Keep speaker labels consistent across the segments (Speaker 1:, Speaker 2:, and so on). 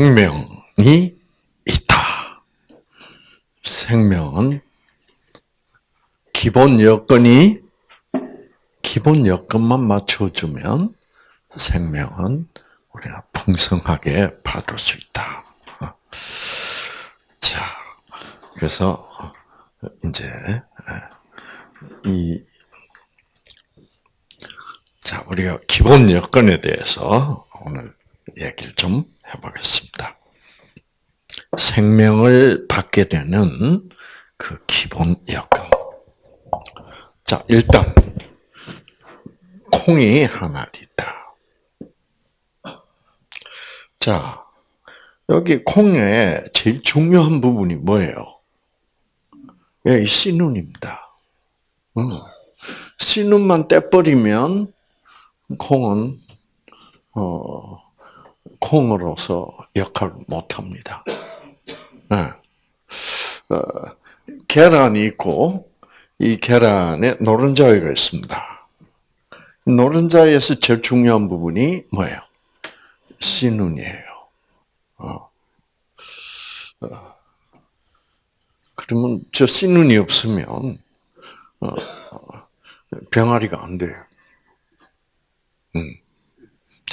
Speaker 1: 생명이 있다. 생명은 기본 여건이 기본 여건만 맞춰주면 생명은 우리가 풍성하게 받을 수 있다. 자, 그래서 이제 이 자, 우리가 기본 여건에 대해서 오늘 얘기를 좀 해보겠습니다. 생명을 받게 되는 그 기본 여건. 자, 일단 콩이 하나 있다. 자, 여기 콩의 제일 중요한 부분이 뭐예요? 예, 씨눈입니다. 씨눈만 떼버리면 콩은 어, 콩으로서 역할을 못합니다. 네. 어, 계란이 있고 이 계란에 노른자위가 있습니다. 노른자에서 제일 중요한 부분이 뭐예요? 씨눈이에요. 어. 어. 그러면 저 씨눈이 없으면 어, 병아리가 안 돼요. 음.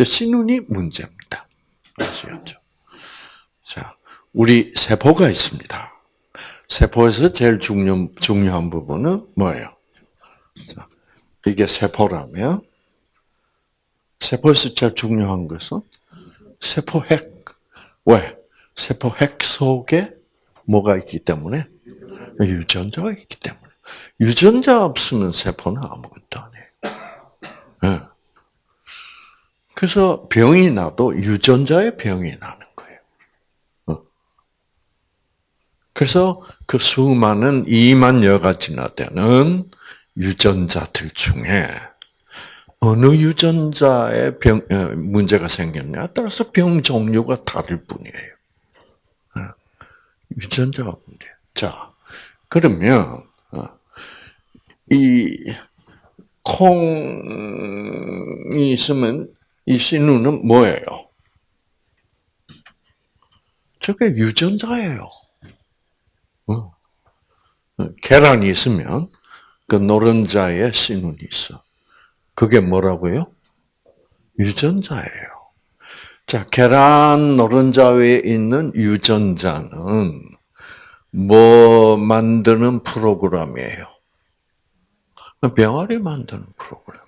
Speaker 1: 씨눈이 문제입니다. 아시겠죠? 자, 우리 세포가 있습니다. 세포에서 제일 중요, 중요한 부분은 뭐예요? 자, 이게 세포라면, 세포에서 제일 중요한 것은 세포핵. 왜? 세포핵 속에 뭐가 있기 때문에? 유전자가 있기 때문에. 유전자 없으면 세포는 아무것도 안 해요. 네. 그래서 병이 나도 유전자의 병이 나는 거예요. 어. 그래서 그 수많은 2만여 가지나 되는 유전자들 중에 어느 유전자에 병, 어, 문제가 생겼냐에 따라서 병 종류가 다를 뿐이에요. 어. 유전자가 문제. 자, 그러면, 이, 콩이 있으면 이 신우는 뭐예요? 저게 유전자예요. 어. 계란이 있으면 그 노른자에 신운이 있어. 그게 뭐라고요? 유전자예요. 자, 계란 노른자 위에 있는 유전자는 뭐 만드는 프로그램이에요? 병아리 만드는 프로그램.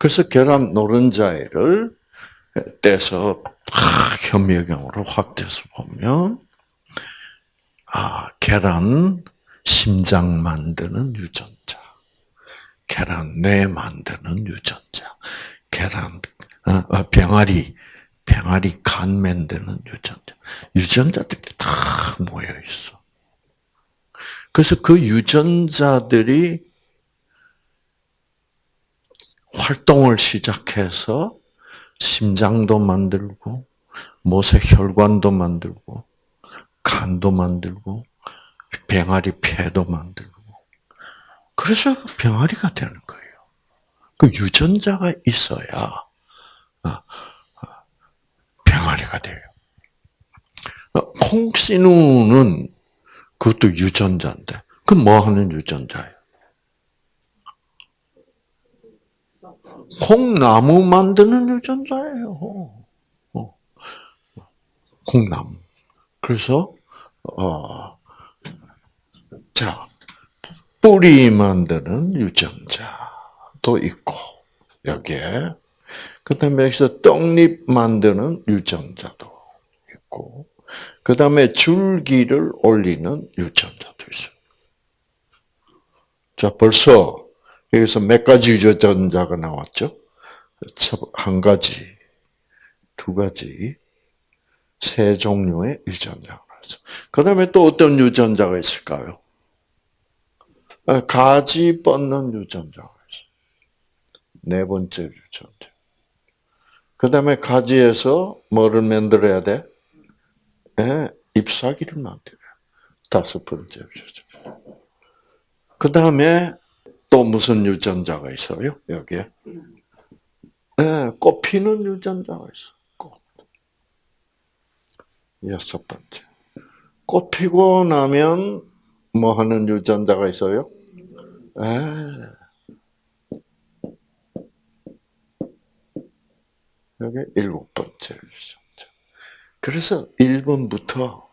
Speaker 1: 그래서 계란 노른자를 떼서 현미경으로 확대해서 보면 아 계란 심장 만드는 유전자, 계란 뇌 만드는 유전자, 계란 어, 어, 병아리 병아리 간 만드는 유전자, 유전자들이 다 모여 있어. 그래서 그 유전자들이 활동을 시작해서 심장도 만들고 못의 혈관도 만들고 간도 만들고 병아리 폐도 만들고 그래서 병아리가 되는 거예요. 그 유전자가 있어야 아, 아, 병아리가 돼요. 콩씨누는 그것도 유전자인데 그 뭐 하는 유전자예요? 콩나무 만드는 유전자예요. 어. 콩나무. 그래서 어, 자 뿌리 만드는 유전자도 있고 여기에 그다음에 여기서 떡잎 만드는 유전자도 있고 그다음에 줄기를 올리는 유전자도 있어요. 자 벌써 여기서 몇 가지 유전자가 나왔죠? 한 가지, 두 가지, 세 종류의 유전자가 나왔어. 그 다음에 또 어떤 유전자가 있을까요? 아, 가지 뻗는 유전자가 있어. 네 번째 유전자. 그 다음에 가지에서 뭐를 만들어야 돼? 네, 잎사귀를 만들어요. 다섯 번째 유전자. 그 다음에 또 무슨 유전자가 있어요? 여기에? 네, 꽃 피는 유전자가 있어. 꽃. 여섯 번째. 꽃 피고 나면 뭐 하는 유전자가 있어요? 에. 여기 일곱 번째 유전자. 그래서 1번부터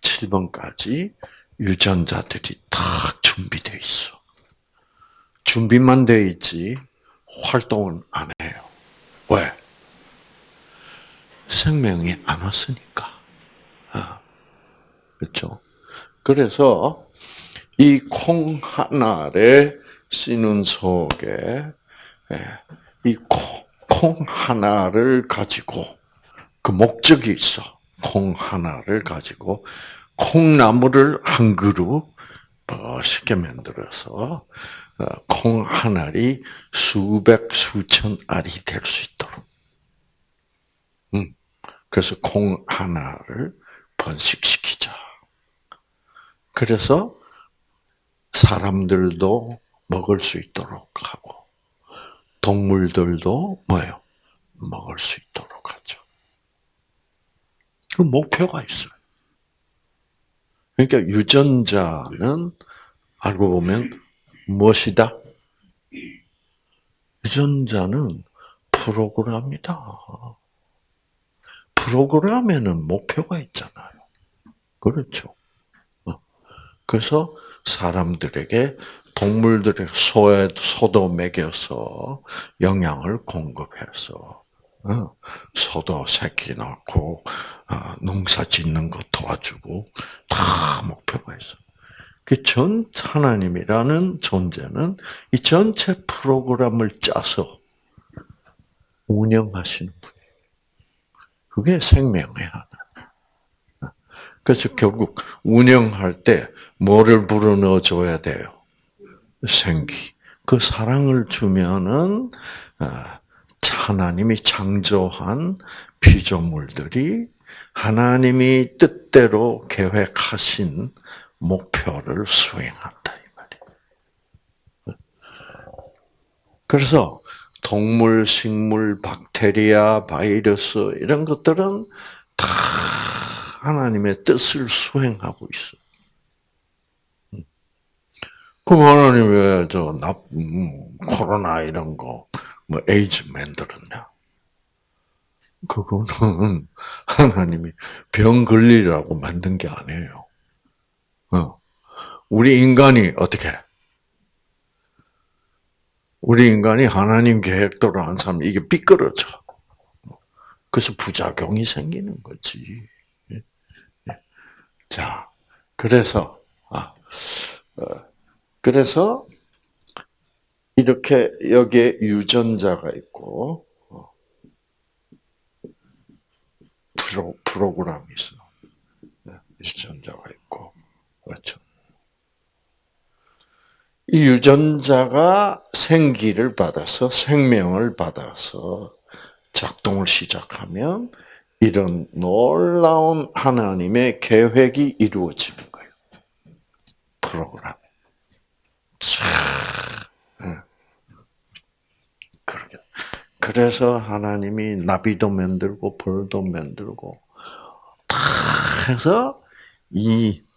Speaker 1: 7번까지 유전자들이 다 준비되어 있어. 준비만 돼 있지 활동은 안 해요. 왜? 생명이 안 왔으니까. 아, 그렇죠. 그래서 이 콩 하나의 씨눈 속에 예, 이콩 콩 하나를 가지고 그 목적이 있어. 콩 하나를 가지고 콩나무를 한 그루 멋있게 만들어서 어, 콩 한 알이 수백 수천 알이 될 수 있도록. 음, 그래서 콩 하나를 번식시키자. 그래서 사람들도 먹을 수 있도록 하고 동물들도 뭐예요? 먹을 수 있도록 하죠. 그 목표가 있어요. 그러니까 유전자는 알고 보면 무엇이다? 유전자는 프로그램이다. 프로그램에는 목표가 있잖아요. 그렇죠. 어. 그래서 사람들에게 동물들의 소에 소도 먹여서 영양을 공급해서 어, 소도 새끼 낳고 어, 농사 짓는 거 도와주고 다 목표가 있어. 그 전 하나님이라는 존재는 이 전체 프로그램을 짜서 운영하시는 분이에요. 그게 생명의 하나. 그래서 결국 운영할 때 뭐를 불어넣어 줘야 돼요? 생기. 그 사랑을 주면은 아, 하나님이 창조한 피조물들이 하나님이 뜻대로 계획하신 목표를 수행한다 이 말이에요. 그래서 동물, 식물, 박테리아, 바이러스 이런 것들은 다 하나님의 뜻을 수행하고 있어. 그럼 하나님 왜저 음, 코로나 이런 거, 뭐 에이즈 만들었냐? 그거는 하나님이 병 걸리라고 만든 게 아니에요. 어. 우리 인간이 어떻게? 우리 인간이 하나님 계획대로 한 사람 이게 삐끄러져. 그래서 부작용이 생기는 거지. 예. 예. 자, 그래서 아, 어, 그래서 이렇게 여기에 유전자가 있고 어, 프로, 프로그램이 있어. 네, 유전자가 있고 그렇죠. 이 유전자가 생기를 받아서 생명을 받아서 작동을 시작하면 이런 놀라운 하나님의 계획이 이루어지는 거예요. 프로그램. 그러게. 그래서 하나님이 나비도 만들고 벌도 만들고 다 해서 이, 어,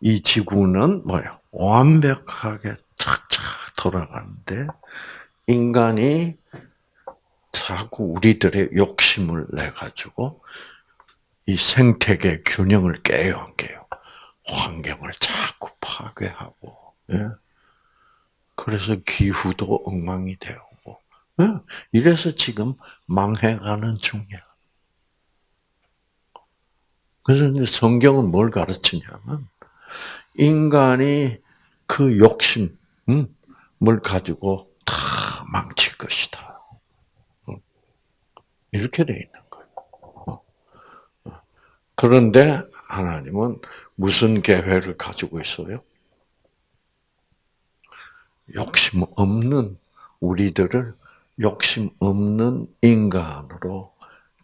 Speaker 1: 이 지구는 뭐야? 완벽하게 착착 돌아가는데 인간이 자꾸 우리들의 욕심을 내 가지고 이 생태계 균형을 깨요, 안 깨요? 환경을 자꾸 파괴하고, 예? 그래서 기후도 엉망이 되고, 예? 이래서 지금 망해가는 중이야. 그래서 성경은 뭘 가르치냐면, 인간이 그 욕심을 가지고 다 망칠 것이다. 이렇게 돼 있는 거예요. 그런데 하나님은 무슨 계획을 가지고 있어요? 욕심 없는 우리들을 욕심 없는 인간으로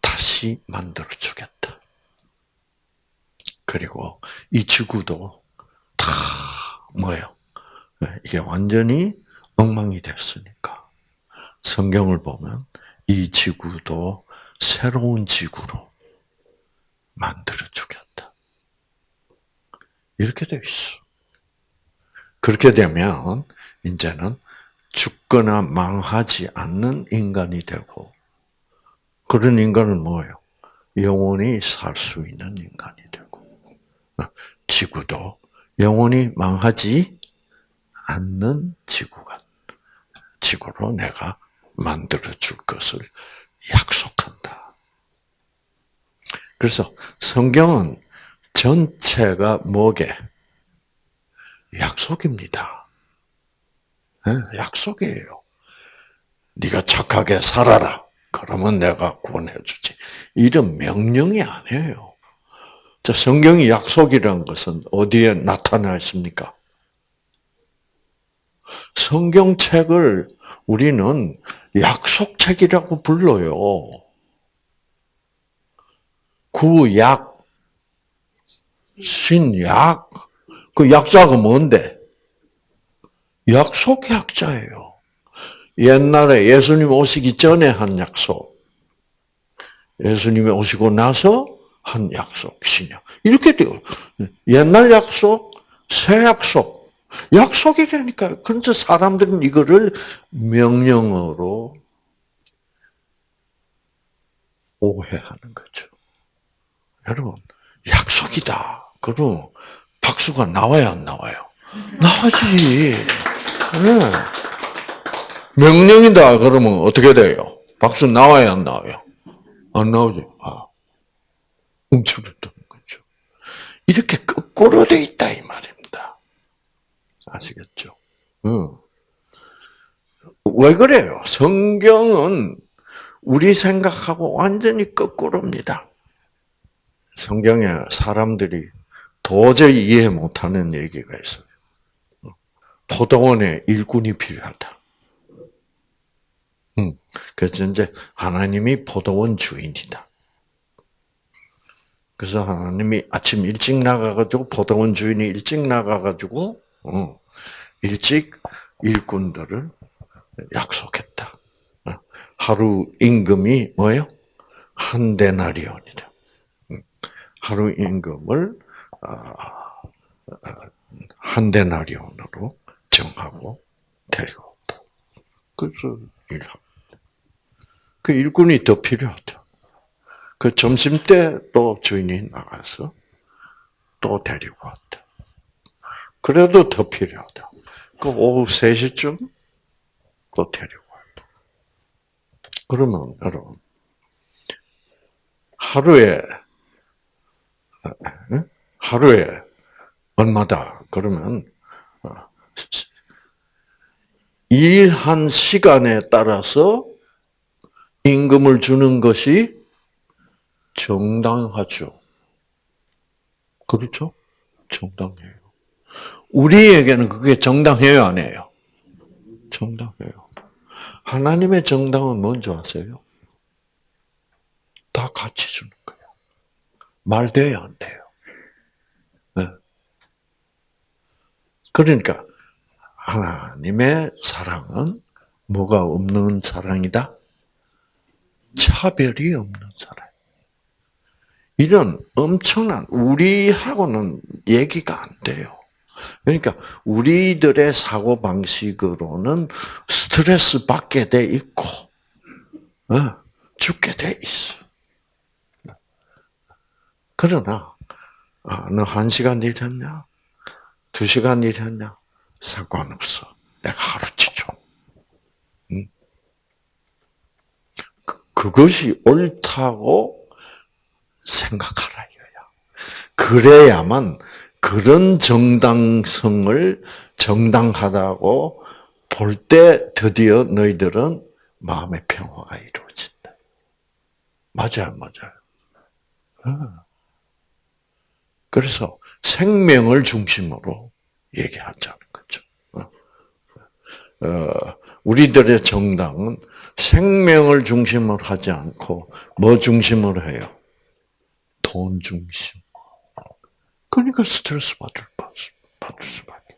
Speaker 1: 다시 만들어 주겠다. 그리고 이 지구도 다 뭐예요? 네, 이게 완전히 엉망이 됐으니까 성경을 보면 이 지구도 새로운 지구로 만들어 주겠다. 이렇게 돼 있어. 그렇게 되면 이제는 죽거나 망하지 않는 인간이 되고 그런 인간은 뭐예요? 영원히 살 수 있는 인간이 지구도 영원히 망하지 않는 지구가 지구로 내가 만들어 줄 것을 약속한다. 그래서 성경은 전체가 뭐게? 약속입니다. 네, 약속이에요. 네가 착하게 살아라. 그러면 내가 구원해 주지. 이런 명령이 아니에요. 자, 성경이 약속이라는 것은 어디에 나타나 있습니까? 성경책을 우리는 약속책이라고 불러요. 구약, 신약, 그 약자가 뭔데? 약속 약자예요. 옛날에 예수님 오시기 전에 한 약속, 예수님이 오시고 나서 한 약속, 신약. 이렇게 돼요. 옛날 약속, 새 약속. 약속이 되니까. 그런데 사람들은 이거를 명령어로 오해하는 거죠. 여러분, 약속이다. 그럼 박수가 나와야 안 나와요? 나오지. 네. 명령이다. 그러면 어떻게 돼요? 박수 나와야 안 나와요? 안 나오지. 아, 움츠렸던 거죠. 이렇게 거꾸로 돼 있다 이 말입니다. 아시겠죠? 응. 왜 그래요? 성경은 우리 생각하고 완전히 거꾸로입니다. 성경에 사람들이 도저히 이해 못하는 얘기가 있어요. 포도원에 일꾼이 필요하다. 음, 그래서 이제 하나님이 포도원 주인이다. 그래서 하나님이 아침 일찍 나가가지고 포도원 주인이 일찍 나가가지고 어, 일찍 일꾼들을 약속했다. 어, 하루 임금이 뭐예요? 한 데나리온이다. 음, 하루 임금을 아, 아, 한 데나리온으로 정하고 데리고 왔다. 그래서 일합니다. 그 일꾼이 더 필요하다. 그 점심 때 또 주인이 나가서 또 데리고 왔다. 그래도 더 필요하다. 그 오후 3시쯤 또 데리고 왔다. 그러면 여러분 하루에 하루에 얼마다 그러면 어, 일한 시간에 따라서 임금을 주는 것이 정당하죠. 그렇죠? 정당해요. 우리에게는 그게 정당해요, 안 해요? 정당해요. 하나님의 정당은 뭔지 아세요? 다 같이 주는 거예요. 말 돼요, 안 돼요? 네. 그러니까 하나님의 사랑은 뭐가 없는 사랑이다? 차별이 없는 사랑. 이런 엄청난 우리하고는 얘기가 안 돼요. 그러니까 우리들의 사고 방식으로는 스트레스 받게 돼 있고 어, 죽게 돼 있어. 그러나 아, 너한 시간 일했냐? 두 시간 일했냐? 상관없어. 내가 하루치 줘. 응? 그, 그것이 옳다고 생각하라 이거야. 그래야만 그런 정당성을 정당하다고 볼 때 드디어 너희들은 마음의 평화가 이루어진다. 맞아요, 맞아요. 그래서 생명을 중심으로 얘기하자는 거죠. 어, 우리들의 정당은 생명을 중심으로 하지 않고 뭐 중심으로 해요? 돈 중심. 그러니까 스트레스 받을, 받을 수밖에.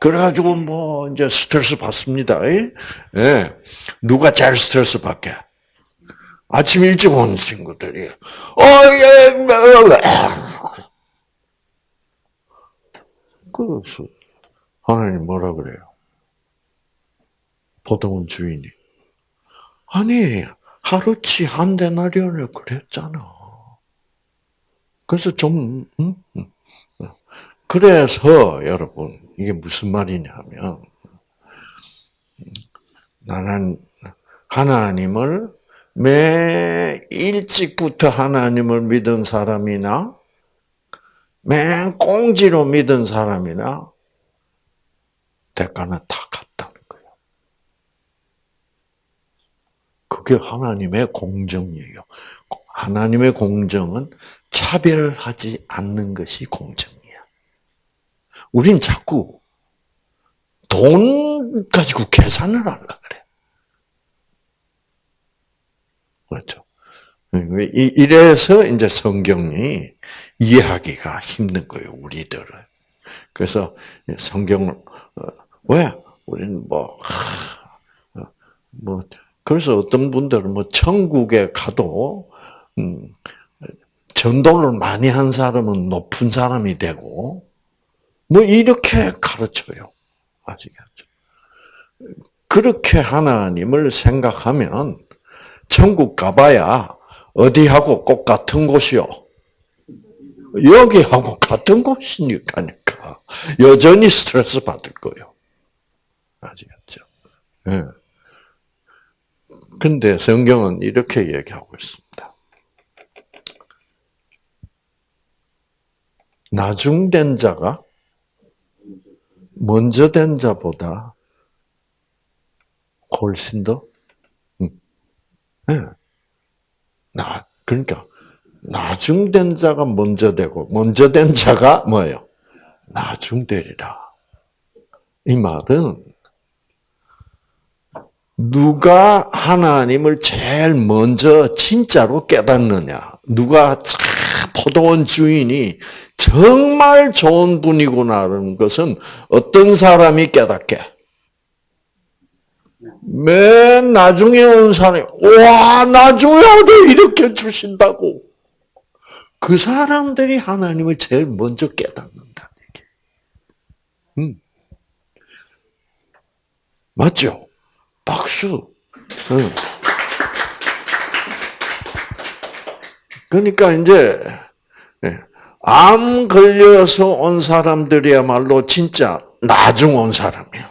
Speaker 1: 그래가지고 뭐 이제 스트레스 받습니다. 예? 누가 제일 스트레스 받게? 아침 일찍 온 친구들이. 어, 예, 그래서 하나님 뭐라 그래요? 보통은 주인이. 아니, 하루치 한 데나리온을 그랬잖아. 그래서 좀, 음? 그래서 여러분, 이게 무슨 말이냐면, 나는 하나님을 매 일찍부터 하나님을 믿은 사람이나 맨 꽁지로 믿은 사람이나 대가는 다 같다는 거예요. 그게 하나님의 공정이에요. 하나님의 공정은 차별하지 않는 것이 공정이야. 우린 자꾸 돈 가지고 계산을 하려 그래. 그렇죠? 이래서 이제 성경이 이해하기가 힘든 거예요, 우리들은. 그래서 성경을 어, 왜 우리는 뭐, 어, 뭐 그래서 어떤 분들은 뭐 천국에 가도 음, 전도를 많이 한 사람은 높은 사람이 되고 뭐 이렇게 가르쳐요. 아시겠죠? 그렇게 하나님을 생각하면 천국 가봐야 어디하고 꼭 같은 곳이요. 여기하고 같은 곳이니까 여전히 스트레스 받을 거예요. 아시겠죠? 예. 근데 성경은 이렇게 얘기하고 있습니다. 나중된 자가 먼저 된 자보다 훨씬 더, 음. 네. 나, 그러니까, 나중된 자가 먼저 되고, 먼저 된 자가 뭐예요? 나중되리라. 이 말은, 누가 하나님을 제일 먼저 진짜로 깨닫느냐, 누가 포도원 주인이 정말 좋은 분이구나라는 것은 어떤 사람이 깨닫게? 맨 나중에 온 사람이, 와, 나중에 이렇게 주신다고. 그 사람들이 하나님을 제일 먼저 깨닫는다. 음. 맞죠? 박수. 응. 그러니까 이제 예, 암 걸려서 온 사람들이야말로 진짜 나중 온 사람이야.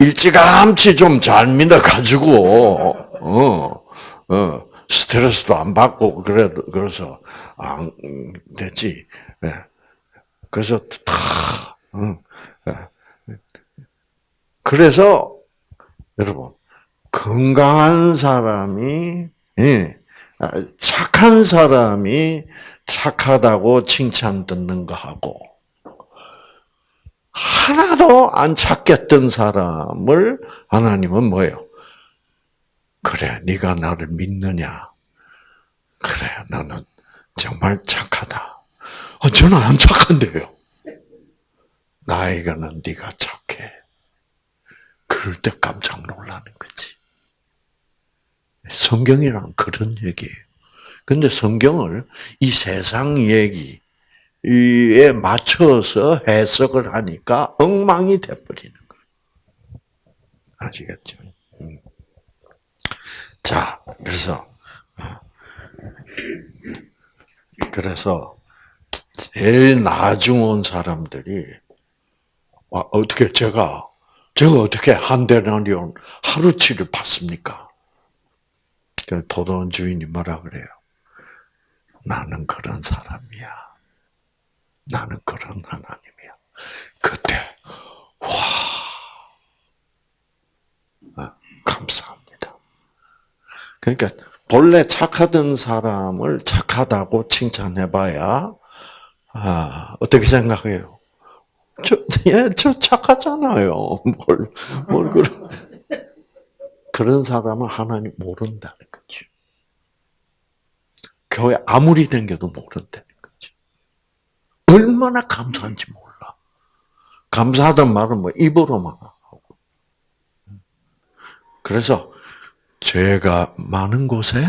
Speaker 1: 일찌감치 좀 잘 믿어가지고 어, 어, 스트레스도 안 받고 그래 그래서 안 됐지. 예. 그래서 다 어, 예. 그래서 여러분 건강한 사람이 예, 착한 사람이 착하다고 칭찬 듣는 거하고 하나도 안 찾겠던 사람을 하나님은 뭐예요? 그래, 네가 나를 믿느냐? 그래, 나는 정말 착하다. 아, 저는 안 착한데요. 나에게는 네가 착해. 그럴 때 깜짝 놀라는 거지. 성경이란 그런 얘기예요. 근데 성경을 이 세상 얘기에 맞춰서 해석을 하니까 엉망이 돼버리는 거예요. 아시겠죠? 음. 자, 그래서, 그래서, 제일 나중 온 사람들이, 어떻게 제가, 제가 어떻게 한 대나리온 하루치를 받습니까? 그 포도원 주인이 뭐라 그래요? 나는 그런 사람이야. 나는 그런 하나님이야. 그때 와 아, 감사합니다. 그러니까 본래 착하던 사람을 착하다고 칭찬해봐야 아, 어떻게 생각해요? 저, 예, 저 착하잖아요. 뭘, 뭘, 그런, 그런 사람은 하나님 모른다는 거죠. 교회 아무리 댕겨도 모른다는 거지. 얼마나 감사한지 몰라. 감사하단 말은 뭐 입으로만 하고. 그래서 죄가 많은 곳에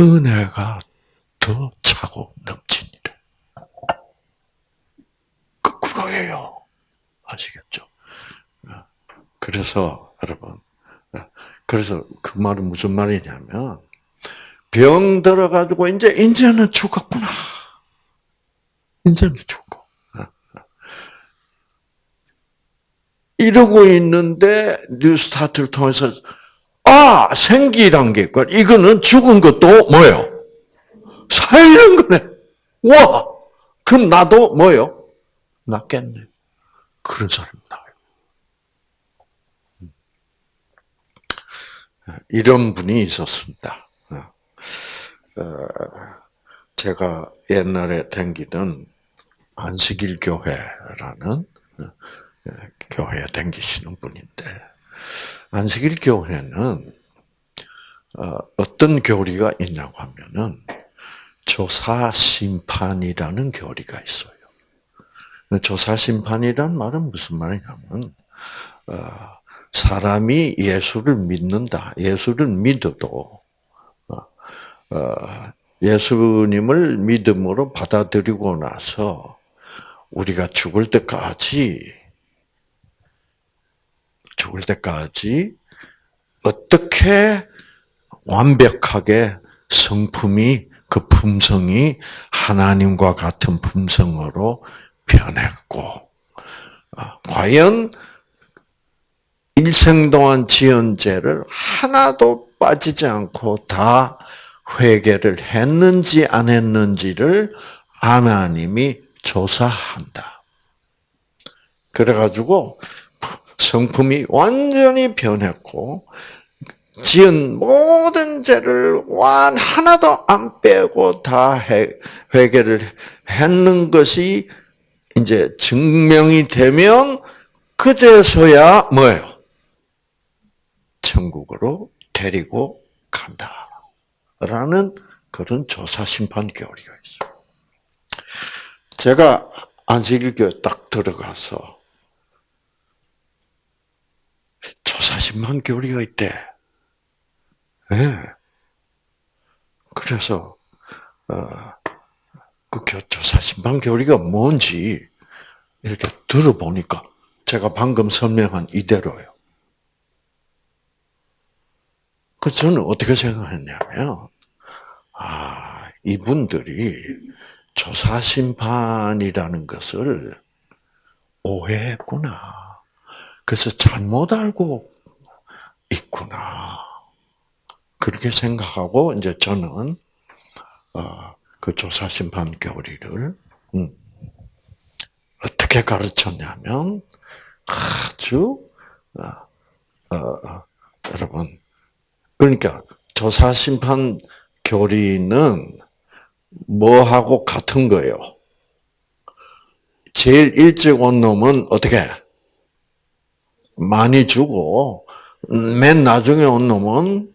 Speaker 1: 은혜가 더 차고 넘치니라. 아시겠죠? 어, 그래서 여러분, 어, 그래서 그 말은 무슨 말이냐면 병 들어가지고 이제 이제는 죽었구나. 이제는 죽고. 이러고 있는데 뉴스타트를 통해서 아 생기란 게 있고 이거는 죽은 것도 뭐예요? 살리는 거네. 와 그럼 나도 뭐요? 낫겠네. 그런 사람이 나요. 이런 분이 있었습니다. 어, 제가 옛날에 댕기던 안식일 교회라는 교회에 댕기시는 분인데 안식일 교회는 어, 어떤 교리가 있냐고 하면은 조사 심판이라는 교리가 있어요. 조사 심판이란 말은 무슨 말이냐면 어, 사람이 예수를 믿는다. 예수를 믿어도 어, 예수님을 믿음으로 받아들이고 나서 우리가 죽을 때까지 죽을 때까지 어떻게 완벽하게 성품이 그 품성이 하나님과 같은 품성으로 변했고 아, 과연 일생 동안 지은 죄를 하나도 빠지지 않고 다 회개를 했는지 안 했는지를 하나님이 조사한다. 그래가지고 성품이 완전히 변했고 지은 모든 죄를 완 하나도 안 빼고 다 회개를 했는 것이 이제 증명이 되면 그제서야 뭐예요? 천국으로 데리고 간다. 라는 그런 조사 심판 교리가 있어요. 제가 안식일교회 딱 들어가서 조사 심판 교리가 있대. 예. 네. 그래서 어, 그 조사 심판 교리가 뭔지 이렇게 들어보니까 제가 방금 설명한 이대로요. 그 저는 어떻게 생각했냐면, 아, 이분들이 조사 심판이라는 것을 오해했구나. 그래서 잘못 알고 있구나. 그렇게 생각하고 이제 저는 어, 그 조사 심판 교리를 음, 어떻게 가르쳤냐면 아주 어, 어, 여러분 그러니까 조사 심판 교리는 뭐하고 같은 거예요? 제일 일찍 온 놈은 어떻게 많이 주고 맨 나중에 온 놈은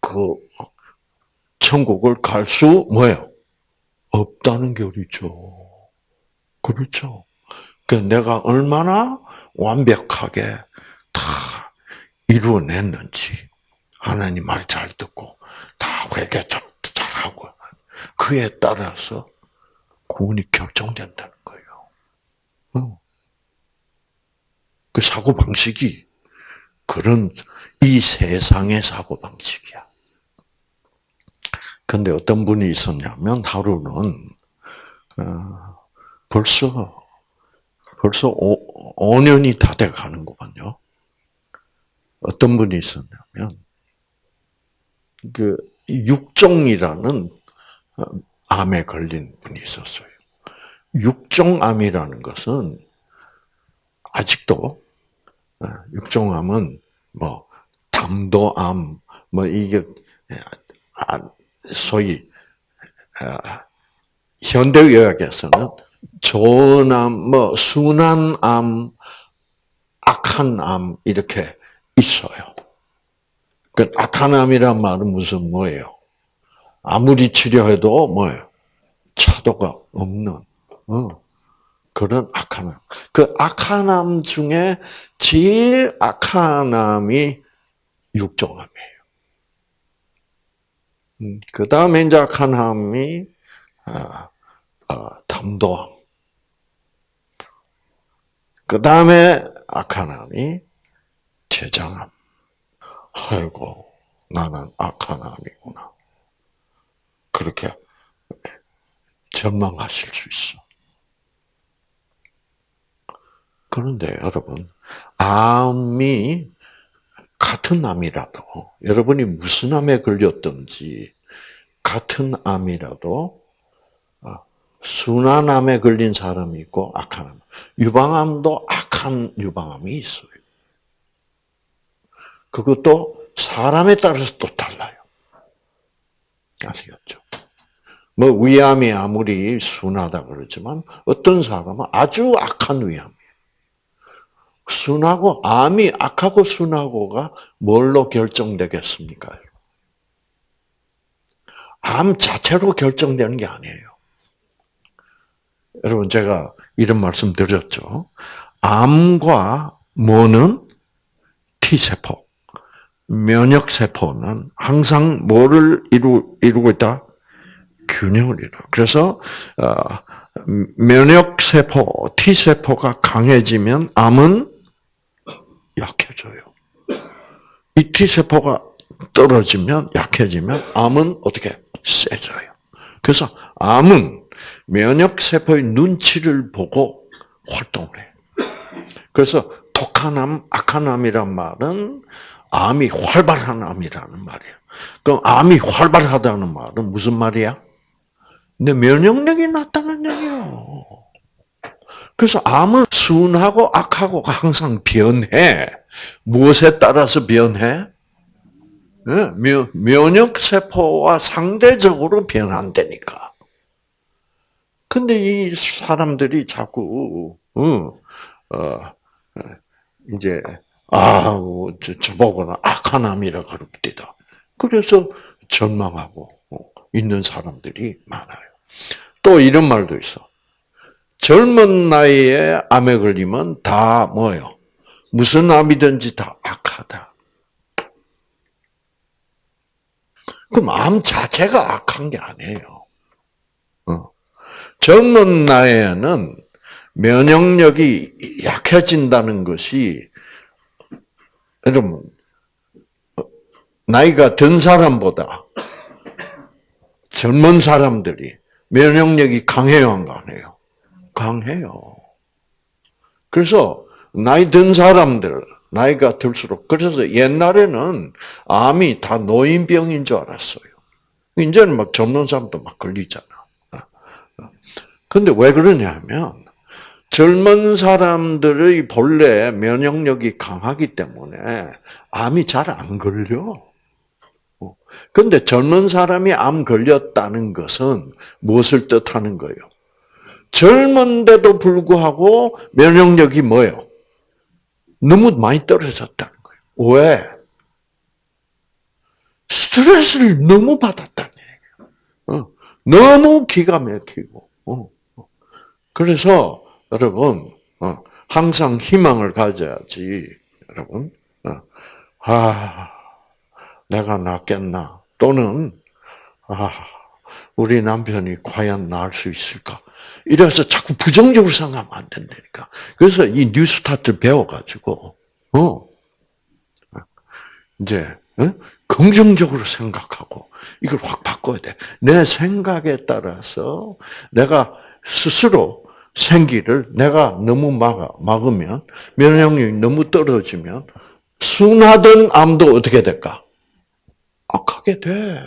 Speaker 1: 그 천국을 갈 수 뭐예요? 없다는 교리죠. 그렇죠. 그 내가 얼마나 완벽하게 다 이루어냈는지 하나님 말 잘 듣고 다 회개 잘하고 그에 따라서 구원이 결정된다는 거예요. 어. 그 사고 방식이 그런 이 세상의 사고 방식이야. 근데 어떤 분이 있었냐면 하루는 어, 벌써 벌써 5, 5년이 다 돼 가는 거군요. 어떤 분이 있었냐면 그 육종이라는 어, 암에 걸린 분이 있었어요. 육종암이라는 것은 아직도 어, 육종암은 뭐 담도암 뭐 이게 아, 소위 아, 현대의학에서는 좋암, 뭐 순한암, 악한암 이렇게 있어요. 그 암이란 말은 무슨 뭐예요? 아무리 치료해도 뭐예요? 차도가 없는 어, 그런 암. 그암 중에 제일 암이 육종암이에요. 음, 그 다음에 이제 암이 아, 아, 담도암. 그 다음에 암이 췌장암. 아이고, 나는 악한 암이구나. 그렇게 전망하실 수 있어. 그런데 여러분, 암이 같은 암이라도, 여러분이 무슨 암에 걸렸든지, 같은 암이라도, 어, 순환암에 걸린 사람이 있고, 악한 암. 유방암도 악한 유방암이 있어요. 그것도 사람에 따라서 또 달라요. 아시겠죠? 뭐 위암이 아무리 순하다 그러지만 어떤 사람은 아주 악한 위암이에요. 순하고 암이 악하고 순하고가 뭘로 결정되겠습니까? 암 자체로 결정되는 게 아니에요. 여러분 제가 이런 말씀 드렸죠. 암과 뭐는 T세포, 면역세포는 항상 뭐를 이루, 이루고 있다? 균형을 이루. 그래서 어, 면역세포, T세포가 강해지면 암은 약해져요. 이 T세포가 떨어지면 약해지면 암은 어떻게 세져요. 그래서 암은 면역세포의 눈치를 보고 활동을 해요. 그래서 독한 암, 악한 암이란 말은 암이 활발한 암이라는 말이에요. 그럼 암이 활발하다는 말은 무슨 말이야? 내 면역력이 낮다는 얘기예요. 그래서 암은 순하고 악하고가 항상 변해. 무엇에 따라서 변해? 면역 세포와 상대적으로 변한다니까. 근데 이 사람들이 자꾸 어, 어 이제 아, 저보고는 악한 암이라 그럽니다. 그래서 전망하고 있는 사람들이 많아요. 또 이런 말도 있어. 젊은 나이에 암에 걸리면 다 뭐요? 무슨 암이든지 다 악하다. 그럼 암 자체가 악한 게 아니에요. 어. 젊은 나이에는 면역력이 약해진다는 것이 여러분 나이가 든 사람보다 젊은 사람들이 면역력이 강해요, 안 강해요? 강해요. 그래서 나이 든 사람들, 나이가 들수록 그래서 옛날에는 암이 다 노인병인 줄 알았어요. 이제는 막 젊은 사람도 막 걸리잖아. 근데 왜 그러냐면 젊은 사람들의 본래 면역력이 강하기 때문에 암이 잘 안 걸려. 근데 젊은 사람이 암 걸렸다는 것은 무엇을 뜻하는 거예요? 젊은데도 불구하고 면역력이 뭐예요? 너무 많이 떨어졌다는 거예요. 왜? 스트레스를 너무 받았다는 얘기예요. 어. 너무 기가 막히고. 어. 그래서 여러분 어, 항상 희망을 가져야지, 여러분. 아, 내가 낫겠나? 또는 아, 우리 남편이 과연 나을 수 있을까? 이래서 자꾸 부정적으로 생각하면 안 된다니까. 그래서 이 뉴스타트 배워가지고, 어, 이제, 어? 긍정적으로 생각하고, 이걸 확 바꿔야 돼. 내 생각에 따라서 내가 스스로 생기를 내가 너무 막아, 막으면, 면역력이 너무 떨어지면, 순하던 암도 어떻게 될까? 악하게 돼.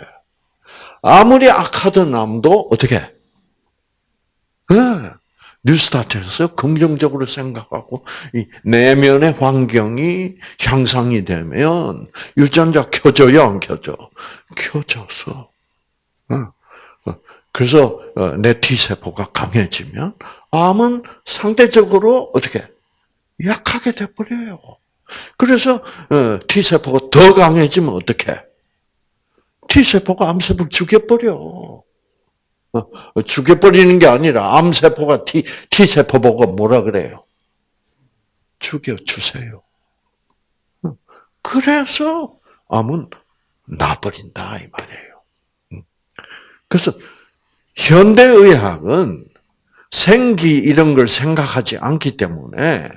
Speaker 1: 아무리 악하던 암도 어떻게? 네. 뉴스타트에서 긍정적으로 생각하고 이 내면의 환경이 향상이 되면 유전자 켜져요, 안 켜져? 켜져서. 그래서 어, 내 T 세포가 강해지면 암은 상대적으로 어떻게 약하게 돼 버려요. 그래서 어, T 세포가 더 강해지면 어떻게? T세포가 암세포를 죽여버려. 어, 죽여버리는 게 아니라 암세포가 T, T세포 보고 뭐라 그래요? 죽여주세요. 어, 그래서 암은 나버린다, 이 말이에요. 음. 그래서 현대의학은 생기 이런 걸 생각하지 않기 때문에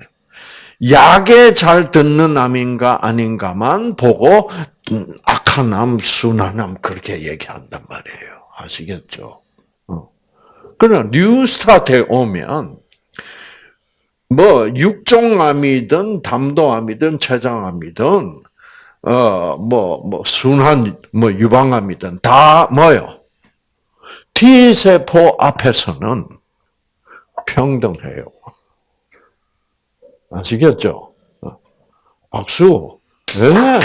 Speaker 1: 약에 잘 듣는 암인가 아닌가만 보고 음, 악한 암, 순한 암 그렇게 얘기한단 말이에요. 아시겠죠? 어. 그러나 뉴스타트에 오면 뭐 육종암이든 담도암이든 췌장암이든 어뭐뭐 뭐 순한 뭐 유방암이든 다 뭐요? T 세포 앞에서는 평등해요. 아시겠죠? 어. 박수. 네.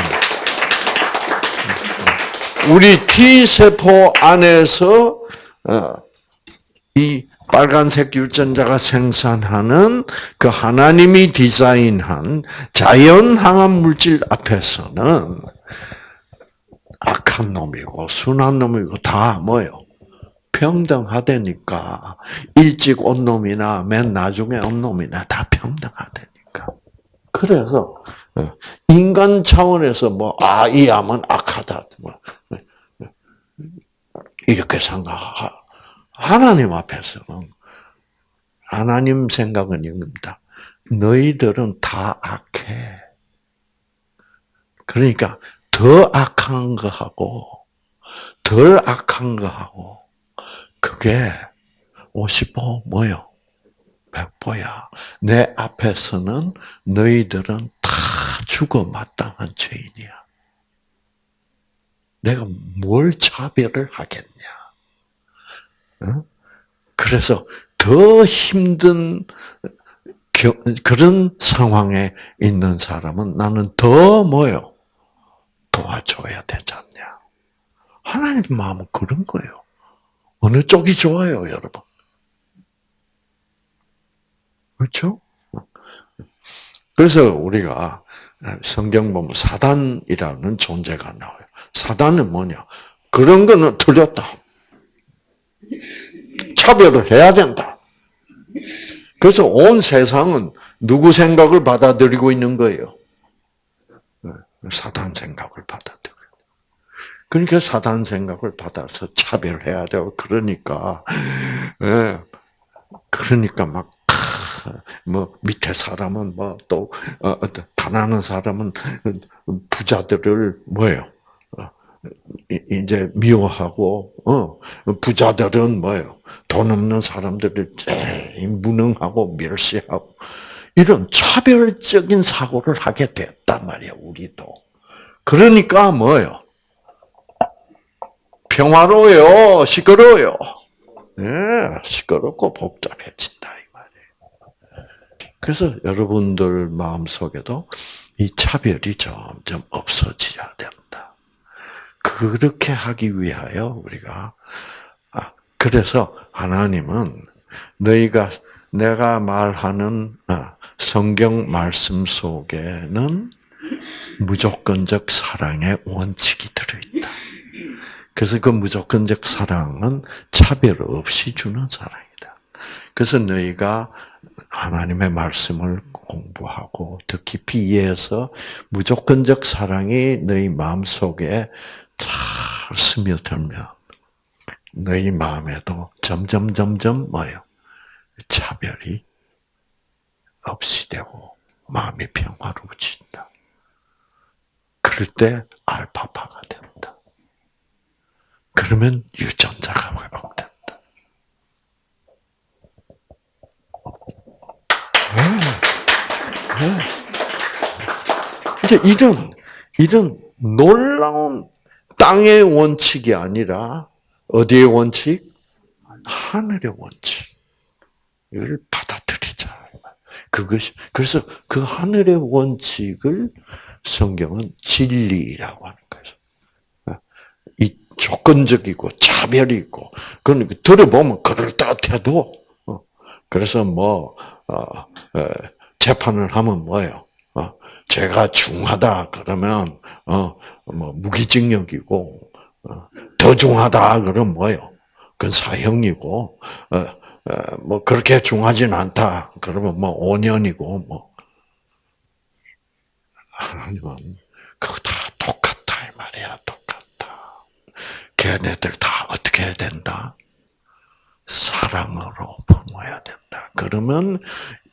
Speaker 1: 우리 T 세포 안에서 어, 이 빨간색 유전자가 생산하는 그 하나님이 디자인한 자연 항암 물질 앞에서는 악한 놈이고 순한 놈이고 다 뭐요? 평등하다니까 일찍 온 놈이나 맨 나중에 온 놈이나 다 평등하다니까. 그래서 어, 인간 차원에서 뭐 아 이 암은 악하다 뭐 이렇게 생각하. 하나님 앞에서는 하나님 생각은 이겁니다. 너희들은 다 악해. 그러니까 더 악한 거하고 덜 악한 거하고 그게 50보 뭐요? 100보야. 내 앞에서는 너희들은 다 죽어 마땅한 죄인이야. 내가 뭘 차별을 하겠냐? 그래서 더 힘든 그런 상황에 있는 사람은 나는 더 뭐요? 도와줘야 되지 않냐? 하나님 마음은 그런 거예요. 어느 쪽이 좋아요, 여러분? 그렇죠? 그래서 우리가 성경 보면 사단이라는 존재가 나와요. 사단은 뭐냐? 그런 거는 틀렸다. 차별을 해야 된다. 그래서 온 세상은 누구 생각을 받아들이고 있는 거예요? 네, 사단 생각을 받아들여. 그러니까 사단 생각을 받아서 차별해야 돼요. 그러니까, 예, 그러니까 막, 뭐, 밑에 사람은 뭐, 또, 어, 가난한 사람은 부자들을 뭐예요? 이제 미워하고 어 부자들은 뭐예요? 돈 없는 사람들을 무능하고 멸시하고 이런 차별적인 사고를 하게 됐단 말이야 우리도. 그러니까 뭐예요? 평화로워요, 시끄러워요. 네, 시끄럽고 복잡해진다 이 말이에요. 그래서 여러분들 마음 속에도 이 차별이 점점 없어져야 된다. 그렇게 하기 위하여 우리가 아, 그래서 하나님은 너희가 내가 말하는 아, 성경 말씀 속에는 무조건적 사랑의 원칙이 들어있다. 그래서 그 무조건적 사랑은 차별 없이 주는 사랑이다. 그래서 너희가 하나님의 말씀을 공부하고 더 깊이 이해해서 무조건적 사랑이 너희 마음 속에 잘 스며들면 너희 마음에도 점점 점점 뭐요 차별이 없이 되고 마음이 평화로워진다. 그럴 때 알파파가 된다. 그러면 유전자가 회복된다. 네. 네. 이제 이런 이런 놀라운 땅의 원칙이 아니라 어디의 원칙? 하늘의 원칙. 이걸 받아들이자. 그것이 그래서 그 하늘의 원칙을 성경은 진리라고 하는. 이 조건적이고 차별이 있고 그러니까 들어보면 그럴듯해도 어, 그래서 뭐 어, 재판을 하면 뭐예요? 죄가 중하다 그러면 어뭐 무기징역이고 어, 더 중하다 그러면 뭐요? 그건 사형이고 어, 어, 뭐 그렇게 중하진 않다 그러면 뭐 5년이고 뭐 하나님은 그거 다 똑같다 이 말이야. 걔네들 다 어떻게 해야 된다? 사랑으로 품어야 된다. 그러면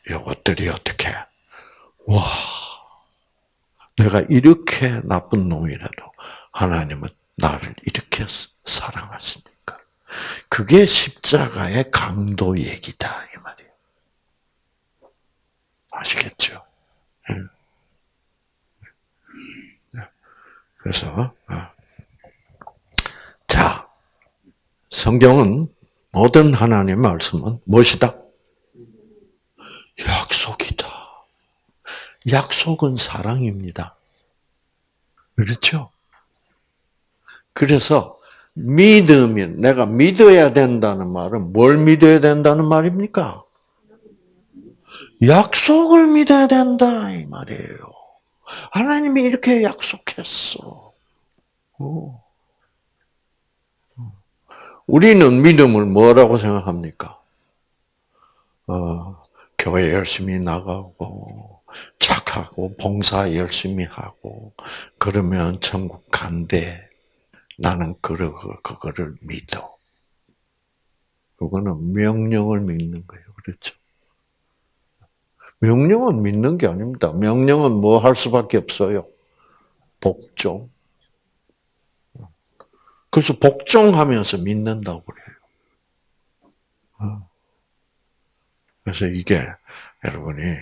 Speaker 1: 이것들이 어떻게 와, 내가 이렇게 나쁜 놈이라도 하나님은 나를 이렇게 사랑하시니까. 그게 십자가의 강도 얘기다, 이 말이에요. 아시겠죠? 그래서, 어. 자, 성경은 모든 하나님의 말씀은 무엇이다? 약속이다. 약속은 사랑입니다. 그렇죠? 그래서 믿음이 내가 믿어야 된다는 말은 뭘 믿어야 된다는 말입니까? 약속을 믿어야 된다 이 말이에요. 하나님이 이렇게 약속했어. 우리는 믿음을 뭐라고 생각합니까? 어, 교회 열심히 나가고 착하고 봉사 열심히 하고 그러면 천국 간대. 나는 그거를 믿어. 그거는 명령을 믿는 거예요. 그렇죠? 명령은 믿는 게 아닙니다. 명령은 뭐 할 수밖에 없어요. 복종. 그래서 복종하면서 믿는다고 그래요. 어. 그래서 이게 여러분이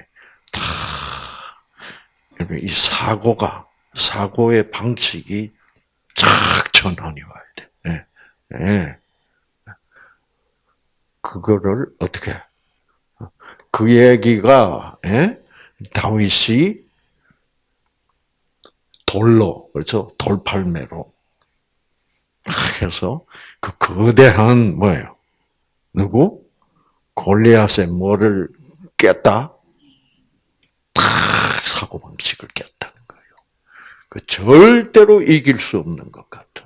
Speaker 1: 다이 사고가 사고의 방식이 착 전환이 와야 돼. 네. 네. 그거를 어떻게 그 얘기가 예? 다윗이 돌로 그렇죠 돌팔매로 해서 그 거대한 뭐예요 누구 골리앗의 뭐를 깼다 탁 사고 방식을 깼다는 거예요. 그 절대로 이길 수 없는 것 같은.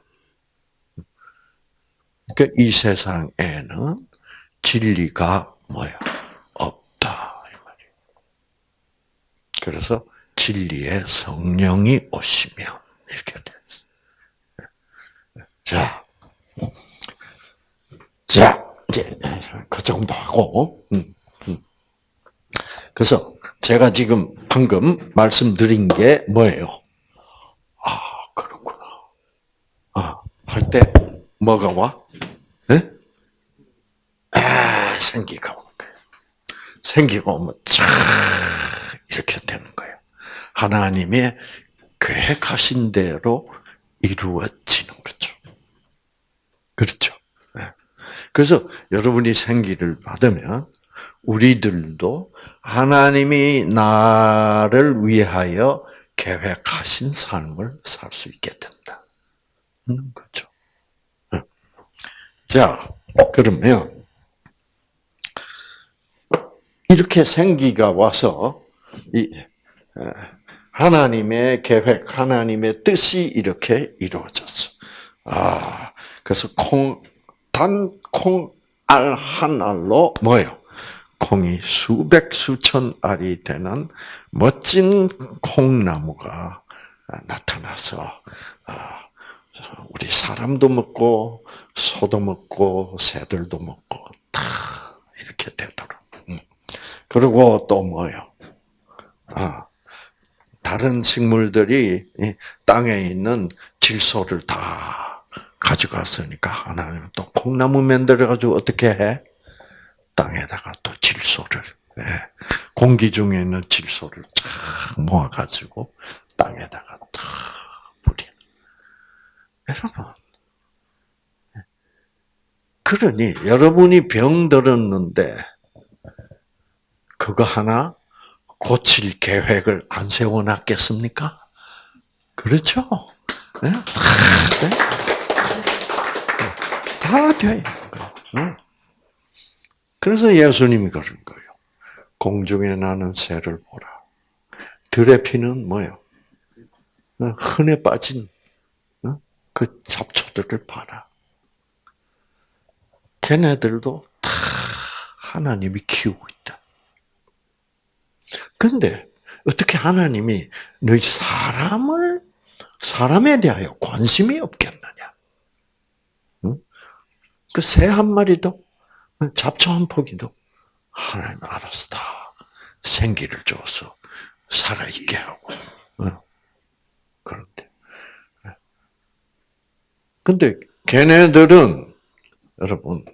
Speaker 1: 그러니까 이 세상에는 진리가 뭐야? 그래서 진리의 성령이 오시면 이렇게 됐어요. 자, 자 이제 그 정도 하고, 음, 음. 그래서 제가 지금 방금 말씀드린 게 뭐예요? 아 그렇구나. 아 할 때 뭐가 와? 네? 아 생기가 오는 거예요. 생기가 오면 참 이렇게 되는 거예요. 하나님의 계획하신 대로 이루어지는 거죠. 그렇죠. 네. 그래서 여러분이 생기를 받으면 우리들도 하나님이 나를 위하여 계획하신 삶을 살 수 있게 된다. 는 거죠. 네. 자, 그러면 이렇게 생기가 와서 이 하나님의 계획, 하나님의 뜻이 이렇게 이루어졌어. 아, 그래서 콩, 단 콩 알 한 알로 뭐요? 콩이 수백 수천 알이 되는 멋진 콩나무가 나타나서 아, 우리 사람도 먹고 소도 먹고 새들도 먹고 다 이렇게 되도록. 음. 그리고 또 뭐요? 아, 다른 식물들이 땅에 있는 질소를 다 가져갔으니까 하나님은 또 콩나무 만들어가지고 어떻게 해? 땅에다가 또 질소를 예, 공기 중에 있는 질소를 쫙 모아가지고 땅에다가 탁 뿌려. 여러분, 그러니 여러분이 병 들었는데 그거 하나 고칠 계획을 안 세워놨겠습니까? 그렇죠? 네? 다, 거예요. 그래서 예수님이 그런 거예요. 공중에 나는 새를 보라. 들의 피는 뭐예요? 흔해 빠진 그 잡초들을 봐라. 걔네들도 다 하나님이 키우고 있다. 근데 어떻게 하나님이 너희 사람을 사람에 대하여 관심이 없겠느냐? 그 새 한 마리도 잡초 한 포기도 하나님 알아서 다 생기를 줘서 살아있게 하고. 어. 그런데. 근데 걔네들은, 여러분,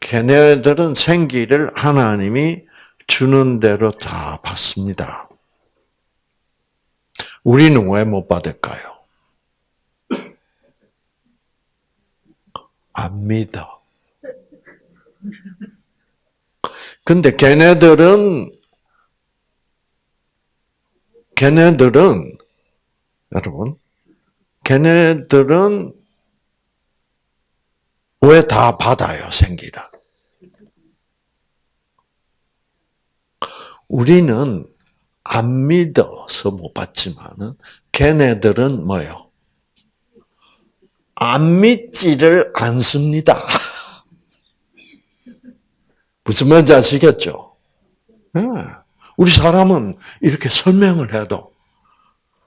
Speaker 1: 걔네들은 생기를 하나님이 주는 대로 다 받습니다. 우리는 왜 못 받을까요? 안 믿어. 근데 걔네들은 걔네들은 여러분 걔네들은 왜 다 받아요 생기라? 우리는 안 믿어서 못 받지만은 걔네들은 뭐요? 안 믿지를 않습니다. 무슨 말인지 아시겠죠? 네. 우리 사람은 이렇게 설명을 해도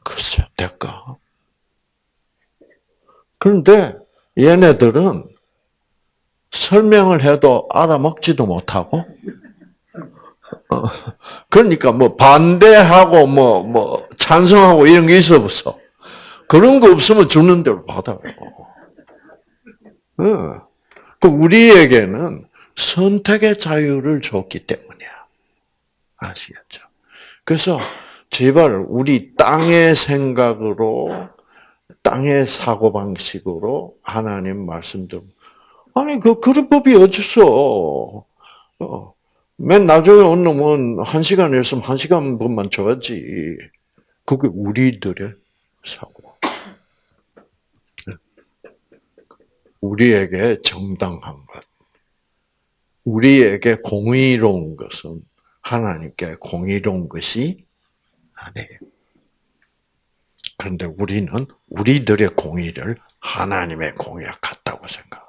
Speaker 1: 글쎄 될까? 그런데 얘네들은 설명을 해도 알아먹지도 못하고 어, 그러니까 뭐 반대하고 뭐 뭐 찬성하고 이런 게 있어 없어. 그런 거 없으면 주는 대로 받아요. 어. 그 우리에게는 선택의 자유를 줬기 때문이야. 아시겠죠? 그래서 제발 우리 땅의 생각으로 땅의 사고 방식으로 하나님 말씀들 아니 그 그런 법이 어딨어? 어. 맨 나중에 온 놈은 한 시간 했으면 한 시간 분만 줘야지. 그게 우리들의 사고. 우리에게 정당한 것. 우리에게 공의로운 것은 하나님께 공의로운 것이 아니에요. 그런데 우리는 우리들의 공의를 하나님의 공의와 같다고 생각해요.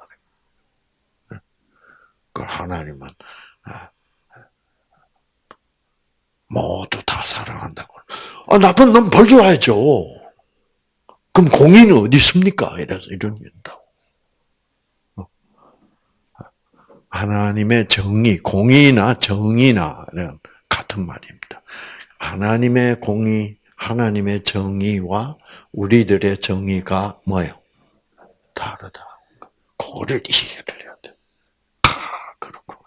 Speaker 1: 그 하나님은 아, 모두 다 사랑한다고. 아, 나쁜 놈 벌줘야죠. 그럼 공의는 어디 있습니까? 이래서 이런 된다고. 하나님의 정의, 공의나 정의나 같은 말입니다. 하나님의 공의, 하나님의 정의와 우리들의 정의가 뭐예요? 다르다. 그거를 이해를 해야 돼. 아, 그렇구나.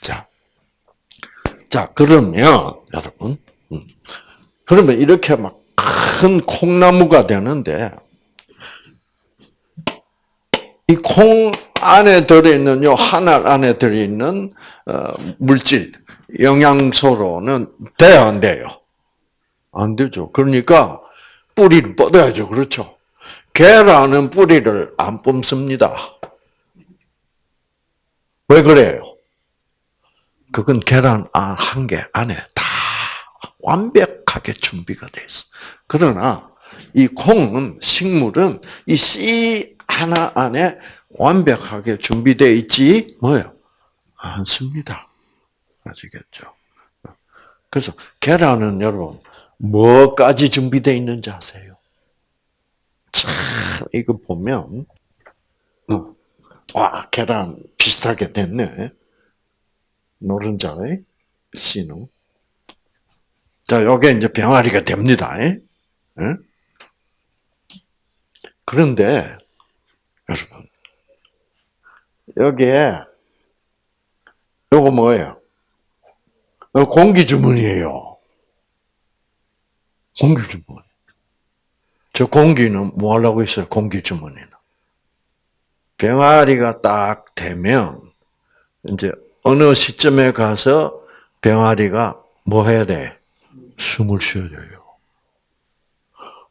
Speaker 1: 자, 자 그러면 여러분, 음. 그러면 이렇게 막 큰 콩나무가 되는데 이 콩 안에 들어있는 요 하늘 안에 들어있는 어, 물질 영양소로는 돼야 안 돼요? 안 되죠. 그러니까 뿌리를 뻗어야죠. 그렇죠? 계란은 뿌리를 안 뿜습니다. 왜 그래요? 그건 계란 한 개 안에 다 완벽하게 준비가 돼 있어. 그러나 이 콩은 식물은 이 씨 하나 안에 완벽하게 준비되어 있지 뭐요? 않습니다. 아시겠죠? 그래서 계란은 여러분 뭐까지 준비되어 있는지 아세요? 참 이거 보면 어, 와 계란 비슷하게 됐네. 노른자의 씨는 자 요게 이제 병아리가 됩니다. 예? 그런데 여러분 여기에 요거 뭐예요? 공기 주문이에요. 공기 주문. 저 공기는 뭐 하려고 있어요? 공기 주문이는. 병아리가 딱 되면 이제 어느 시점에 가서 병아리가 뭐 해야 돼? 숨을 쉬어야 돼요.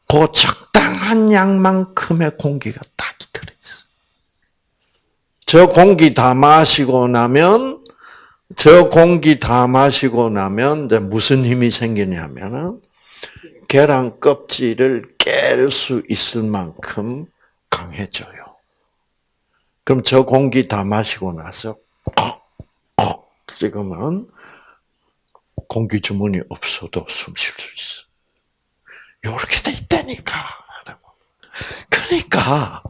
Speaker 1: 그 적당한 양만큼의 공기가. 저 공기 다 마시고 나면 저 공기 다 마시고 나면 이제 무슨 힘이 생기냐면은 계란 껍질을 깰 수 있을 만큼 강해져요. 그럼 저 공기 다 마시고 나서 콕콕 찍으면 공기 주문이 없어도 숨 쉴 수 있어. 이렇게 돼 있다니까. 그러니까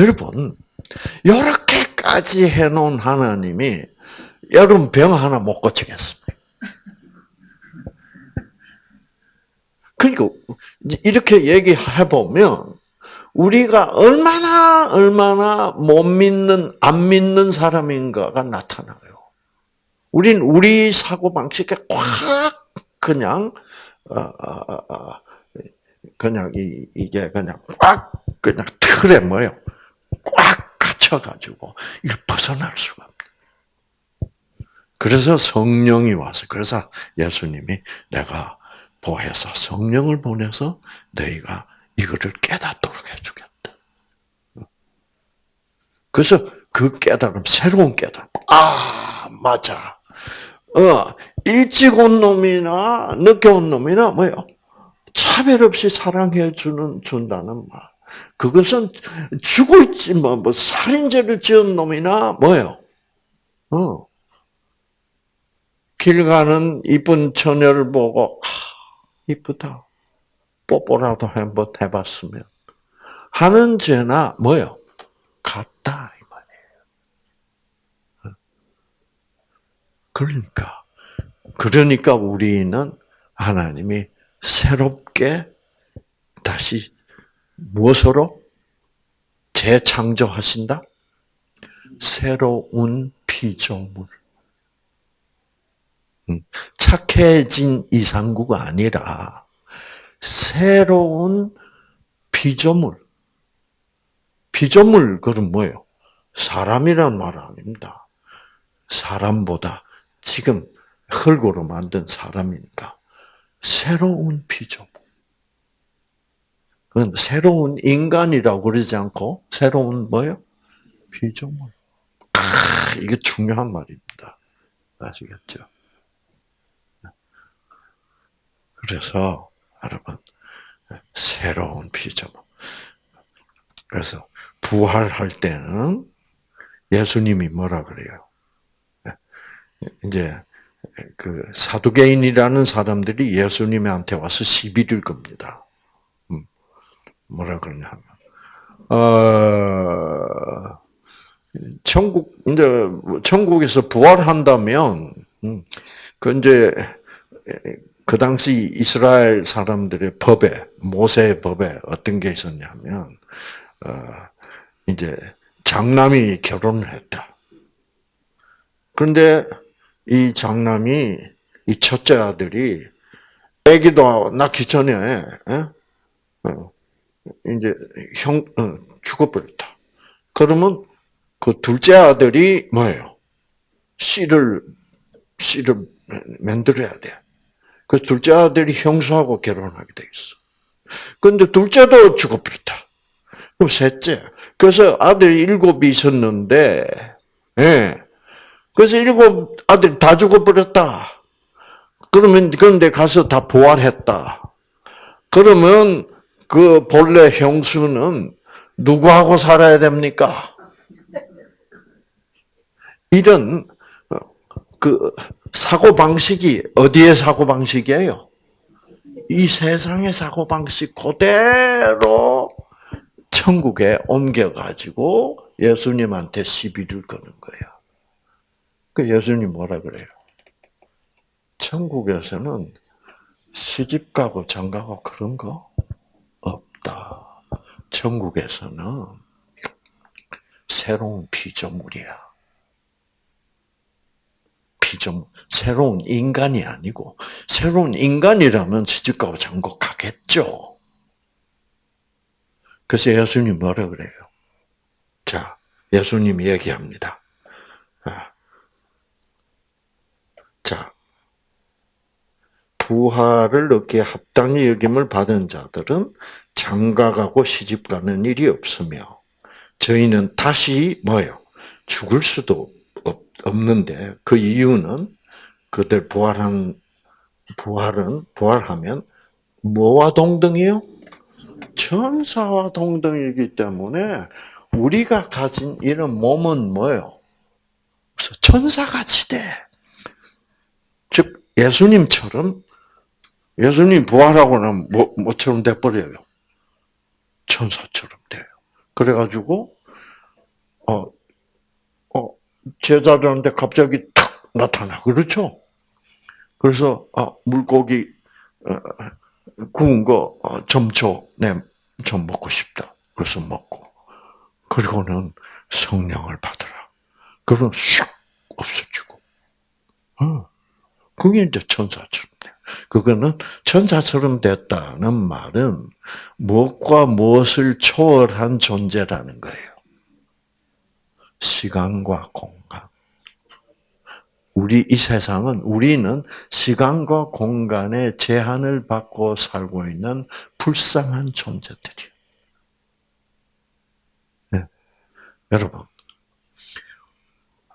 Speaker 1: 여러분 이렇게까지 해놓은 하나님이 여러분 병 하나 못 고치겠습니까? 그러니까 이렇게 얘기해 보면 우리가 얼마나 얼마나 못 믿는 안 믿는 사람인가가 나타나요. 우린 우리 사고 방식에 꽉 그냥 어, 어, 어, 그냥 이, 이게 그냥 꽉 그냥 틀에 뭐요 꽉 갇혀가지고 이거 벗어날 수가. 그래서 성령이 와서 그래서 예수님이 내가 보혜사 성령을 보내서 너희가 이거를 깨닫도록 해주겠다. 그래서 그 깨달음, 새로운 깨달음. 아, 맞아. 어, 일찍 온 놈이나 늦게 온 놈이나 뭐요? 차별 없이 사랑해 주는 준다는 말. 그것은 있지만 뭐, 뭐 살인죄를 지은 놈이나 뭐요? 어. 길 가는 이쁜 처녀를 보고 아, 이쁘다. 뽀뽀라도 한번 해봤으면 하는 죄나 뭐요? 같다 이 말이에요. 그러니까 그러니까 우리는 하나님이 새롭게 다시 무엇으로 재창조하신다? 새로운 피조물. 음, 착해진 이상구가 아니라 새로운 피조물. 피조물 그럼 뭐예요? 사람이란 말 아닙니다. 사람보다 지금 흙으로 만든 사람이니까 새로운 피조물. 새로운 인간이라고 그러지 않고 새로운 뭐요? 피조물. 아, 이게 중요한 말입니다. 아시겠죠? 그래서 여러분 새로운 피조물. 그래서 부활할 때는 예수님이 뭐라 그래요? 이제 그 사두개인이라는 사람들이 예수님한테 와서 시비를 겁니다. 음, 뭐라 그러냐면 어, 천국 이제 천국에서 부활한다면 음, 그 이제 그 당시 이스라엘 사람들의 법에 모세의 법에 어떤 게 있었냐면 어, 이제 장남이 결혼을 했다. 그런데 이 장남이 이 첫째 아들이 아기도 낳기 전에 에? 어, 이제 형 어, 죽어버렸다. 그러면 그 둘째 아들이 뭐예요? 씨를 씨를 만들어야 돼. 그 둘째 아들이 형수하고 결혼하게 돼 있어. 근데 둘째도 죽어버렸다. 그럼 셋째. 그래서 아들 일곱이 있었는데, 예. 그래서 일곱 아들 다 죽어버렸다. 그러면 그런데 가서 다 부활했다. 그러면 그 본래 형수는 누구하고 살아야 됩니까? 이런 그 사고 방식이 어디의 사고 방식이에요? 이 세상의 사고 방식 그대로 천국에 옮겨가지고 예수님한테 시비를 거는 거예요. 그 예수님 뭐라 그래요? 천국에서는 시집 가고 장가고 그런 거 없다. 천국에서는 새로운 피조물이야. 피조물, 새로운 인간이 아니고 새로운 인간이라면 시집 가고 장가 가겠죠. 그래서 예수님 뭐라 그래요? 자, 예수님이 얘기합니다. 아. 자, 부활을 얻기에 합당히 여김을 받은 자들은 장가가고 시집가는 일이 없으며 저희는 다시 뭐요? 죽을 수도 없는데 그 이유는 그들 부활한 부활은 부활하면 뭐와 동등이요? 천사와 동등이기 때문에 우리가 가진 이런 몸은 뭐예요? 천사같이 돼. 즉 예수님처럼 예수님 부활하고 나면 뭐, 뭐처럼 돼버려요? 천사처럼 돼요. 그래가지고 어, 어 제자들한테 갑자기 탁 나타나 그렇죠? 그래서 아 물고기 어, 구운 거좀 줘. 네, 좀 먹고 싶다. 그래서 먹고. 그리고는 성령을 받으라. 그러면 슉 없어지고. 어. 그게 이제 천사처럼 돼. 그거는 천사처럼 됐다는 말은 무엇과 무엇을 초월한 존재라는 거예요. 시간과 공간. 우리 이 세상은 우리는 시간과 공간의 제한을 받고 살고 있는 불쌍한 존재들이에요. 네. 여러분,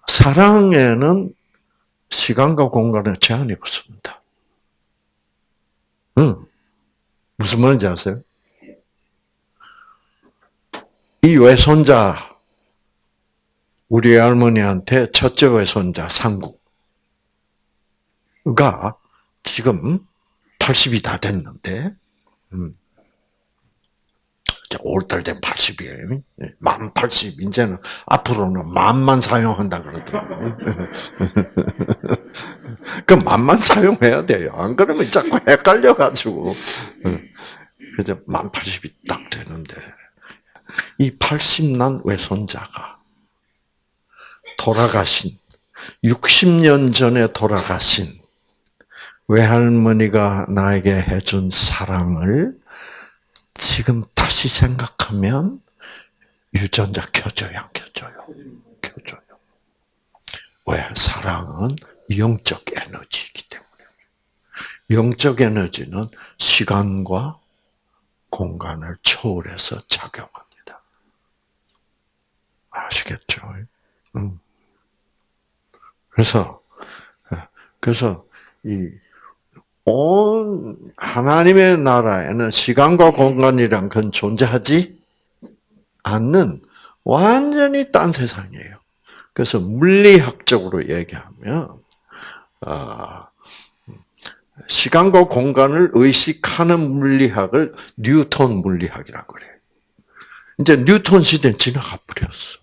Speaker 1: 사랑에는 시간과 공간에 제한이 없습니다. 응. 무슨 말인지 아세요? 이 외손자, 우리 할머니한테 첫째 외손자 상구가 지금 80이 다 됐는데, 음. 5월달 되면 80이에요. 만 80. 이제는 앞으로는 만만 사용한다 그러더라고요. 그 만만 사용해야 돼요. 안 그러면 자꾸 헷갈려가지고. 그래서 만 80이 딱 되는데, 이 80난 외손자가 돌아가신, 60년 전에 돌아가신 외할머니가 나에게 해준 사랑을 지금 다시 생각하면 유전자 켜져요, 안 켜져요? 켜져요. 왜? 사랑은 영적 에너지이기 때문에. 영적 에너지는 시간과 공간을 초월해서 작용합니다. 아시겠죠? 음. 그래서, 그래서, 이, 온 하나님의 나라에는 시간과 공간이란 건 존재하지 않는 완전히 딴 세상이에요. 그래서 물리학적으로 얘기하면 아, 시간과 공간을 의식하는 물리학을 뉴턴 물리학이라고 그래요. 이제 뉴턴 시대는 지나가 버렸어.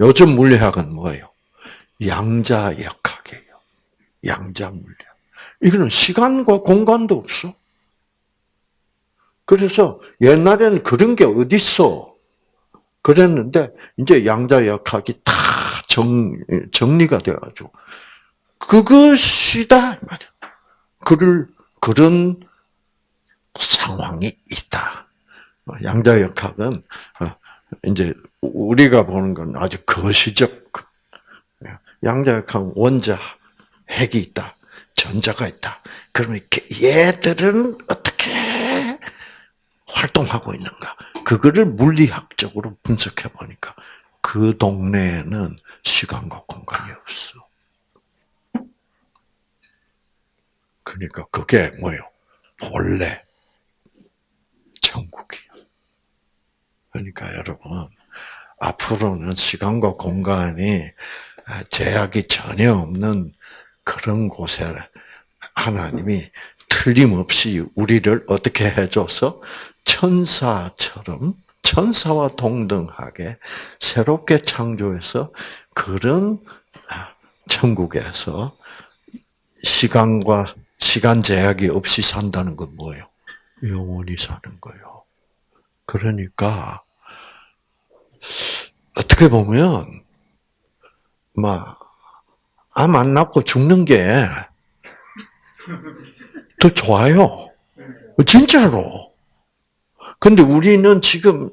Speaker 1: 요즘 물리학은 뭐예요? 양자 역학이에요. 양자 물리학. 이거는 시간과 공간도 없어. 그래서 옛날에는 그런 게 어딨어. 그랬는데, 이제 양자역학이 다 정, 정리가 돼가지고, 그것이다, 말이야. 그를, 그런 상황이 있다. 양자역학은, 어, 이제, 우리가 보는 건 아주 거시적, 양자역학은 원자, 핵이 있다. 전자가 있다. 그러면 얘들은 어떻게 활동하고 있는가? 그거를 물리학적으로 분석해 보니까 그 동네에는 시간과 공간이 없어. 그러니까 그게 뭐요? 본래 천국이요. 그러니까 여러분 앞으로는 시간과 공간이 제약이 전혀 없는 그런 곳에 하나님이 틀림없이 우리를 어떻게 해줘서 천사처럼 천사와 동등하게 새롭게 창조해서 그런 천국에서 시간과 시간 제약이 없이 산다는 건 뭐예요? 영원히 사는 거예요. 그러니까 어떻게 보면 막 암 안 낳고 죽는 게 더 좋아요. 진짜로. 근데 우리는 지금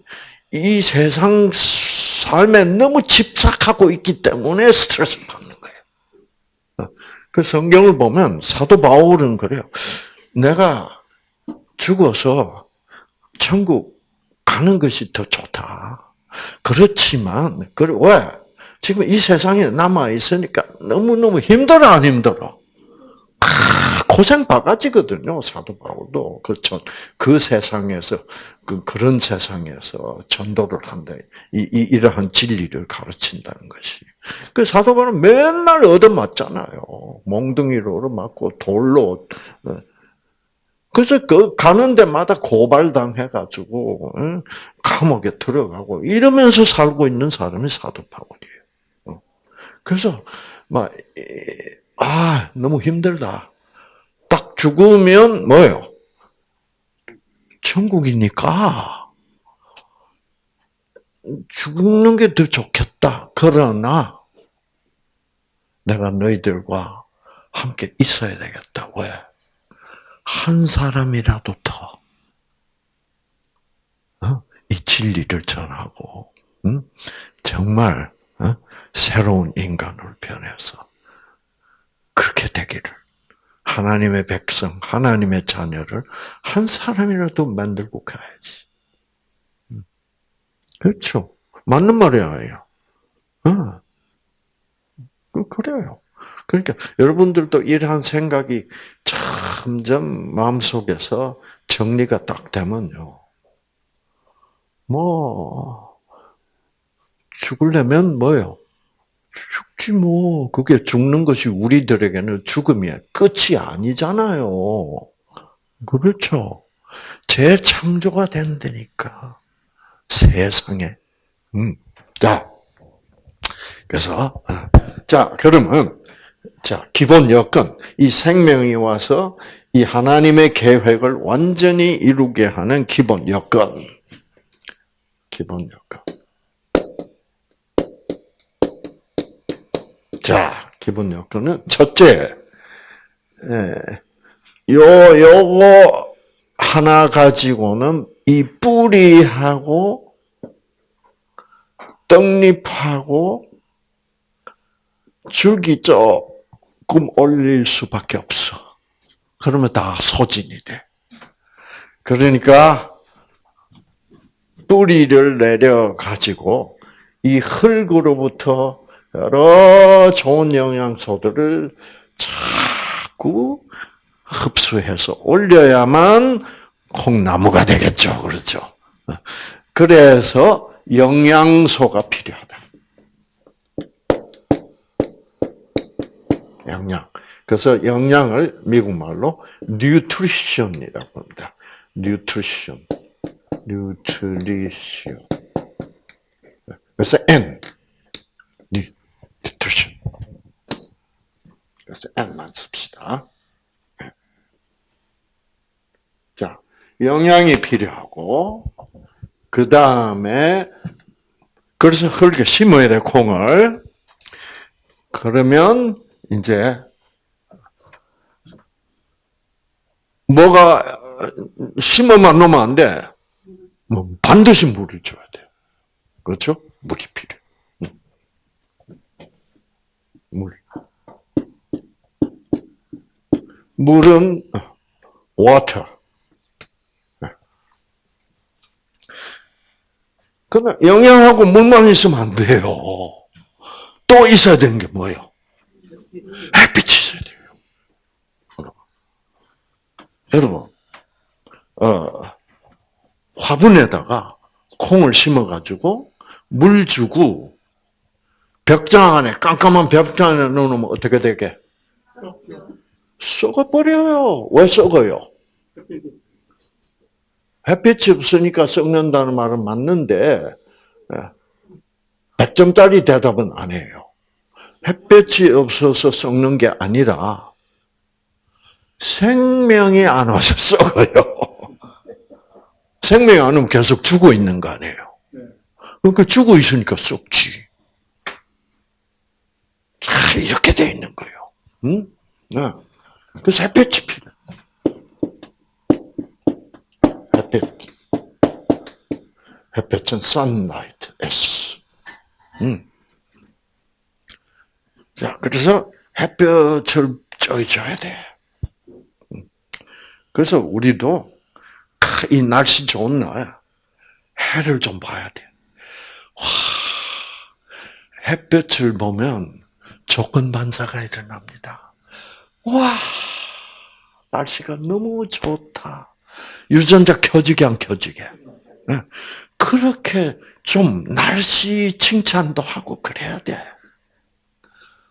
Speaker 1: 이 세상 삶에 너무 집착하고 있기 때문에 스트레스 받는 거예요. 그 성경을 보면 사도 바울은 그래요. 내가 죽어서 천국 가는 것이 더 좋다. 그렇지만, 그 왜? 지금 이 세상에 남아 있으니까 너무 너무 힘들어 안 힘들어? 아, 고생 바가지거든요 사도 바울도 그그 그 세상에서 그 그런 세상에서 전도를 한다 이, 이 이러한 진리를 가르친다는 것이 그 사도 바울은 맨날 얻어맞잖아요 몽둥이로 맞고 돌로 어. 그래서 그 가는 데마다 고발당해가지고 감옥에 들어가고 이러면서 살고 있는 사람이 사도 바울이에요. 그래서 막 아, 너무 힘들다. 딱 죽으면 뭐예요? 천국이니까 죽는 게 더 좋겠다. 그러나 내가 너희들과 함께 있어야 되겠다. 왜? 한 사람이라도 더, 어? 이 진리를 전하고, 응? 정말, 어? 새로운 인간으로 변해서, 그렇게 되기를. 하나님의 백성, 하나님의 자녀를 한 사람이라도 만들고 가야지. 그렇죠. 맞는 말이에요. 어. 그, 그래요. 그러니까 여러분들도 이러한 생각이 점점 마음속에서 정리가 딱 되면요. 뭐 죽으려면 뭐요? 죽지 뭐. 그게 죽는 것이 우리들에게는 죽음이 끝이 아니잖아요. 그렇죠. 재창조가 된다니까. 세상에. 음. 자. 그래서, 어. 자, 그러면, 자, 기본 여건. 이 생명이 와서 이 하나님의 계획을 완전히 이루게 하는 기본 여건. 기본 여건. 기본 여건은 첫째, 예, 요 요거 하나 가지고는 이 뿌리하고 떡잎하고 줄기 조금 올릴 수밖에 없어. 그러면 다 소진이 돼. 그러니까 뿌리를 내려 가지고 이 흙으로부터 여러 좋은 영양소들을 자꾸 흡수해서 올려야만 콩나무가 되겠죠. 그렇죠. 그래서 영양소가 필요하다. 영양. 그래서 영양을 미국 말로 nutrition이라고 합니다. nutrition. nutrition. 그래서 N. 뉴트리션. 그래서 N만 씁시다. 자, 영양이 필요하고, 그 다음에, 그래서 흙에 심어야 돼, 콩을. 그러면, 이제, 뭐가, 심어만 놓으면 안 돼. 뭐, 반드시 물을 줘야 돼. 그렇죠? 물이 필요해. 물은 water. 그러나 영양하고 물만 있으면 안 돼요. 또 있어야 되는 게 뭐예요? 햇빛이 있어야 돼요. 여러분, 어, 화분에다가 콩을 심어가지고 물 주고 벽장 안에 깜깜한 벽장 안에 넣으면 어떻게 되게? 썩어버려요. 왜 썩어요? 햇빛이 없으니까 썩는다는 말은 맞는데 100점짜리 예, 대답은 아니에요. 햇빛이 없어서 썩는 게 아니라 생명이 안 와서 썩어요. 생명이 안 오면 계속 죽어 있는 거 아니에요. 그러니까 죽어 있으니까 썩지. 자, 이렇게 돼 있는 거예요. 응? 네. 그래서 햇빛이 필요해. 햇빛. 햇빛은 sunlight, S. 음. 자, 그래서 햇볕을 쪄줘야 돼. 음. 그래서 우리도 이 날씨 좋은 날 해를 좀 봐야 돼. 와, 햇볕을 보면 조건 반사가 일어납니다. 와, 날씨가 너무 좋다. 유전자 켜지게 안 켜지게. 네. 그렇게 좀 날씨 칭찬도 하고 그래야 돼.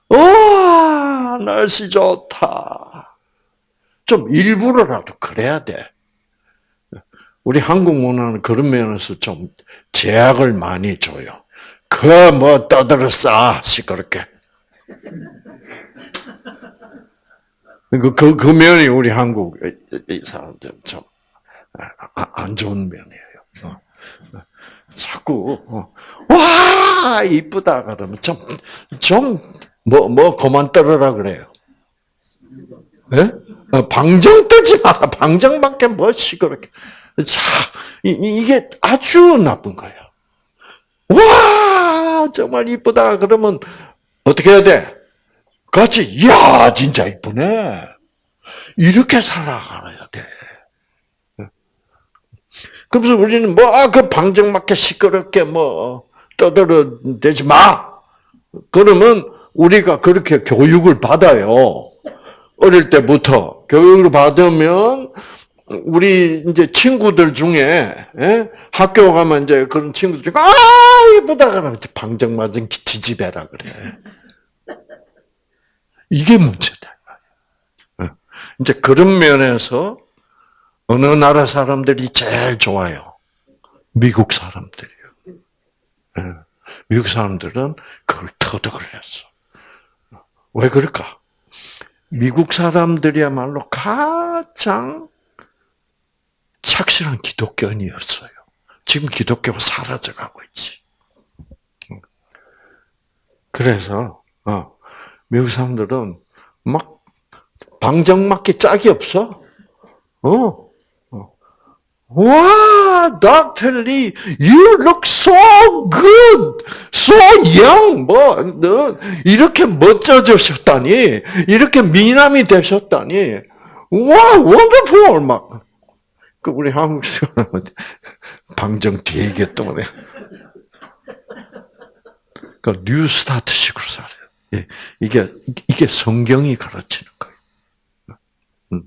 Speaker 1: 와, 날씨 좋다. 좀 일부러라도 그래야 돼. 우리 한국 문화는 그런 면에서 좀 제약을 많이 줘요. 그 뭐 떠들어 싸 시끄럽게. 그, 그, 그 면이 우리 한국 사람들 좀 아, 안 좋은 면이에요. 어. 자꾸 어, 와 이쁘다 그러면 좀 좀 뭐뭐 뭐 그만 떨어라 그래요. 예? 어, 방정 뜨지 마. 방정밖에 뭐 시끄럽게. 자, 이, 게 아주 나쁜 거예요. 와, 정말 이쁘다. 그러면 어떻게 해야 돼? 같이, 이야, 진짜 이쁘네. 이렇게 살아가야 돼. 그래서 우리는 뭐, 아, 그 방정맞게 시끄럽게 뭐, 떠들어 대지 마! 그러면 우리가 그렇게 교육을 받아요. 어릴 때부터. 교육을 받으면, 우리 이제 친구들 중에, 예? 학교 가면 이제 그런 친구들 중에, 아, 이쁘다! 그러면 방정맞은 지지배라 그래. 이게 문제다. 예. 이제 그런 면에서 어느 나라 사람들이 제일 좋아요? 미국 사람들이요. 예. 미국 사람들은 그걸 터득을 했어. 왜 그럴까? 미국 사람들이야말로 가장 착실한 기독교인이었어요. 지금 기독교가 사라져가고 있지. 그래서 어, 미국 사람들은 막 방정맞게 짝이 없어. 어, 와, Dr. Lee, you look so good, so young. 뭐, 너 이렇게 멋져지셨다니, 이렇게 미남이 되셨다니, 와, wonderful. 막, 그 우리 한국 사람은 방정 되게 때문에. 그 뉴스타트식으로 살아요. 예, 이게 이게 성경이 가르치는 거예요. 음.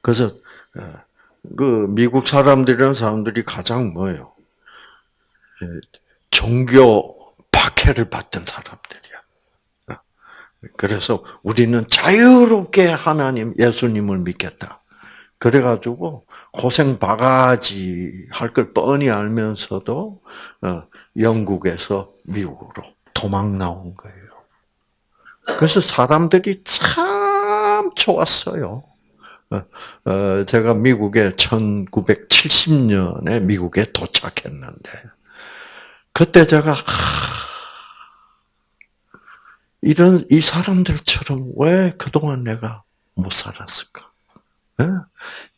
Speaker 1: 그래서 어, 그 미국 사람들이란 사람들이 가장 뭐예요? 예, 종교 박해를 받던 사람들이야. 어. 그래서 우리는 자유롭게 하나님, 예수님을 믿겠다. 그래가지고 고생 바가지 할 걸 뻔히 알면서도 어, 영국에서 미국으로 도망 나온 거예요. 그래서 사람들이 참 좋았어요. 어, 제가 미국에 1970년에 미국에 도착했는데 그때 제가 이런 이 사람들처럼 왜 그동안 내가 못 살았을까? 네?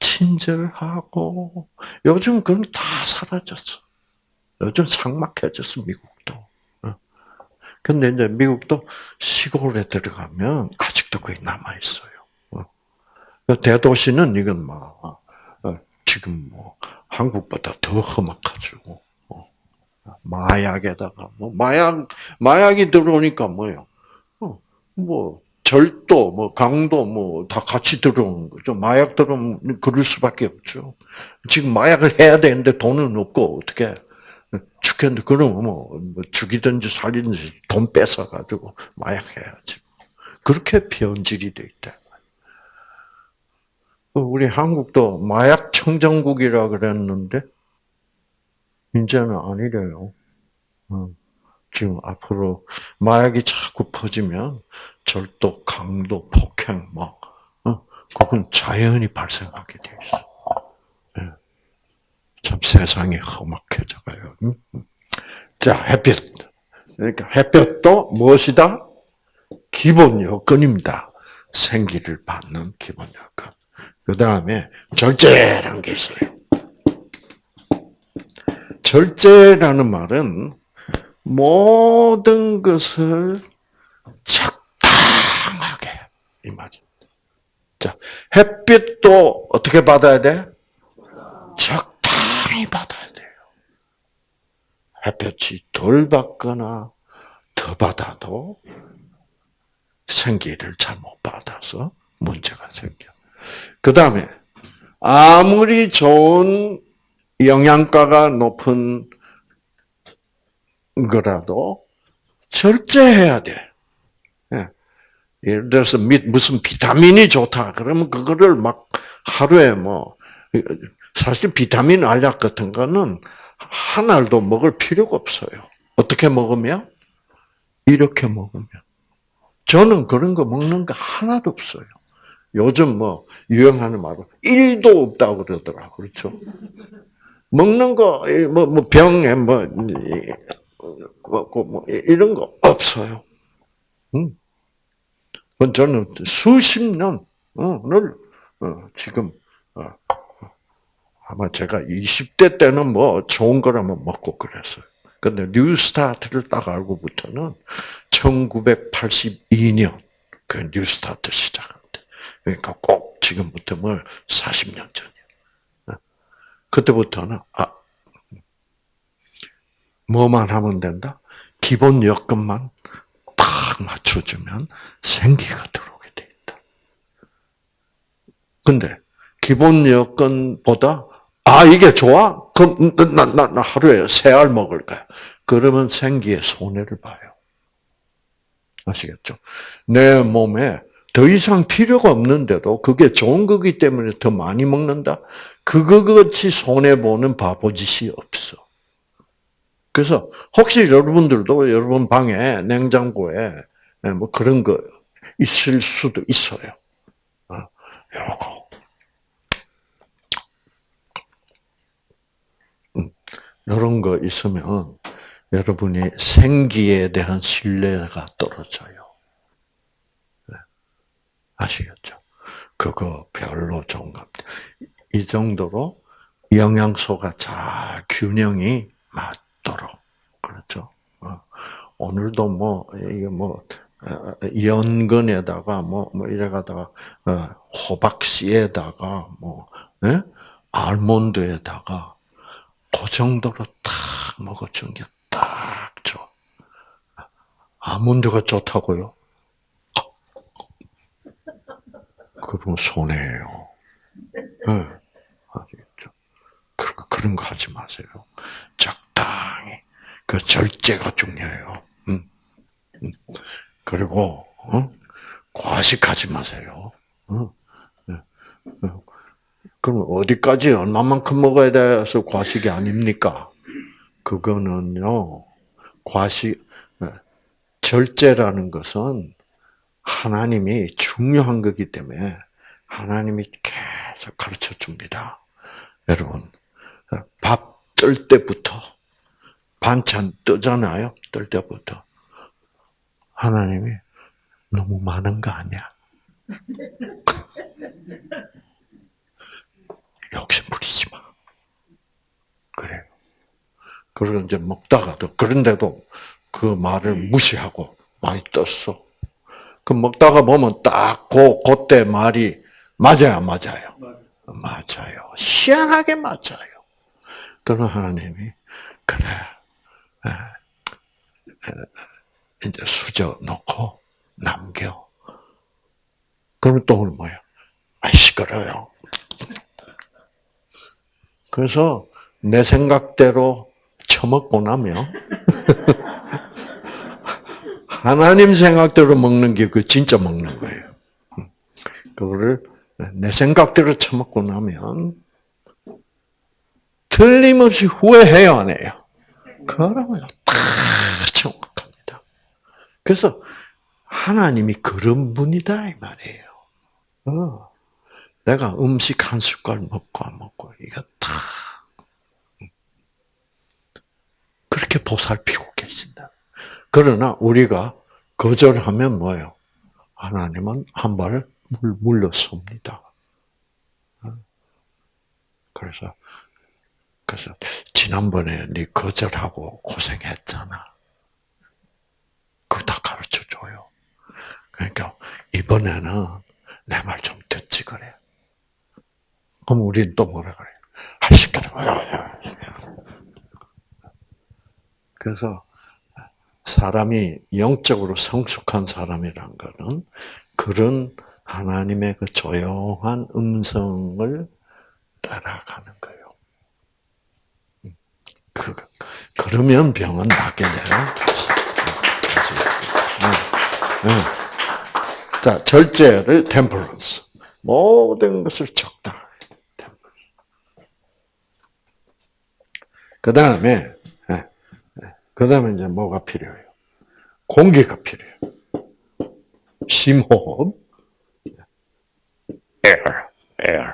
Speaker 1: 친절하고 요즘 그건 다 사라졌어. 요즘 상막해졌어 미국도. 근데 이제 미국도 시골에 들어가면 아직도 거의 남아 있어요. 그 대도시는 이건 막 어, 지금 뭐 한국보다 더 험악하죠. 어. 마약에다가 뭐 마약 마약이 들어오니까 뭐요? 어, 뭐 절도, 뭐 강도, 뭐 다 같이 들어오는 거죠. 마약 들어오면 그럴 수밖에 없죠. 지금 마약을 해야 되는데 돈은 없고 어떻게 죽겠는데 그럼 뭐, 뭐 죽이든지 살리든지 돈 뺏어 가지고 마약 해야지. 그렇게 변질이 돼 있다. 우리 한국도 마약 청정국이라 그랬는데 이제는 아니래요. 어, 지금 앞으로 마약이 자꾸 퍼지면 절도, 강도, 폭행, 막 어, 그건 자연히 발생하게 돼 있어. 예. 참 세상이 험악해져가요. 자 햇빛. 그러니까 햇볕도 무엇이다? 기본 요건입니다. 생기를 받는 기본 요건. 그 다음에 절제라는 게 있어요. 절제라는 말은 모든 것을 적당하게 이 말입니다. 자, 햇빛도 어떻게 받아야 돼? 적 당히 받아야 돼요. 햇볕이 덜 받거나 더 받아도 생기를 잘못 받아서 문제가 생겨. 그 다음에 아무리 좋은 영양가가 높은 거라도 절제해야 돼. 예. 예를 들어서 무슨 비타민이 좋다. 그러면 그거를 막 하루에 뭐 사실 비타민 알약 같은 거는 한 알도 먹을 필요가 없어요. 어떻게 먹으면? 이렇게 먹으면. 저는 그런 거 먹는 거 하나도 없어요. 요즘 뭐 유행하는 말로 1도 없다고 그러더라고. 그렇죠? 먹는 거, 뭐, 뭐, 병에 뭐, 뭐, 뭐, 이런 거 없어요. 응? 저는 수십 년을, 어, 지금, 어, 아마 제가 20대 때는 뭐 좋은 거라면 먹고 그랬어요. 근데 뉴스타트를 딱 알고부터는 1982년 그 뉴스타트 시작한대. 그러니까 꼭 지금부터 뭐 40년 전이야. 그때부터는 아 뭐만 하면 된다. 기본 여건만 딱 맞춰주면 생기가 들어오게 돼 있다. 근데 기본 여건보다 아 이게 좋아? 그럼 나, 나, 나 하루에 세 알 먹을 거야. 그러면 생기에 손해를 봐요. 아시겠죠? 내 몸에 더 이상 필요가 없는데도 그게 좋은 거기 때문에 더 많이 먹는다? 그거 같이 손해보는 바보짓이 없어. 그래서 혹시 여러분들도 여러분 방에 냉장고에 뭐 그런 거 있을 수도 있어요. 어, 요거 이런 거 있으면 여러분이 생기에 대한 신뢰가 떨어져요. 네. 아시겠죠? 그거 별로 좋은 겁니다. 이 정도로 영양소가 잘 균형이 맞도록 그렇죠. 어. 오늘도 뭐 이게 뭐 어, 연근에다가 뭐, 뭐 이래가다가 어, 호박씨에다가 뭐 예? 알몬드에다가 그 정도로 딱 먹어준 게 딱 좋아. 아몬드가 좋다고요? 그러면 손해예요. 네. 그런, 거 하지 마세요. 적당히. 그 절제가 중요해요. 음. 음. 그리고, 어? 과식하지 마세요. 어? 네. 그럼 어디까지 얼마만큼 먹어야 돼서 과식이 아닙니까? 그거는요, 과식, 네, 절제라는 것은 하나님이 중요한 거기 때문에 하나님이 계속 가르쳐 줍니다. 여러분, 밥 뜰 때부터, 반찬 뜨잖아요? 뜰 때부터. 하나님이 너무 많은 거 아니야? 욕심 부리지 마. 그래요. 그리고 이제 먹다가도, 그런데도 그 말을 무시하고 많이 떴어. 그 먹다가 보면 딱 그, 그때 말이 맞아요, 맞아요? 맞아요. 희한하게 맞아요. 그런 하나님이, 그래. 이제 수저 놓고 남겨. 그러면 또 뭐야? 아, 시끄러요. 그래서 내 생각대로 처먹고 나면 하나님 생각대로 먹는 게 그 진짜 먹는 거예요. 그거를 내 생각대로 처먹고 나면 틀림없이 후회해요, 안 해요? 그러면 다 정확합니다. 그래서 하나님이 그런 분이다 이 말이에요. 어. 내가 음식 한 숟갈 먹고 안 먹고 이거 다 그렇게 보살피고 계신다. 그러나 우리가 거절하면 뭐예요? 하나님은 한 발 물러섭니다. 그래서 그래서 지난번에 네 거절하고 고생했잖아. 그거 다 가르쳐 줘요. 그러니까 이번에는 내 말 좀 듣지 그래. 그럼 우리는 또 뭐라 그래? 아, 시끄러 그래서 사람이 영적으로 성숙한 사람이란 것은 그런 하나님의 그 조용한 음성을 따라가는 거예요. 그, 그러면 병은 낫게 돼요. 자, 절제를 템퍼런스. 모든 것을 적당. 그 다음에, 예, 예. 그 다음에 이제 뭐가 필요해요? 공기가 필요해요. 심호흡. air, air.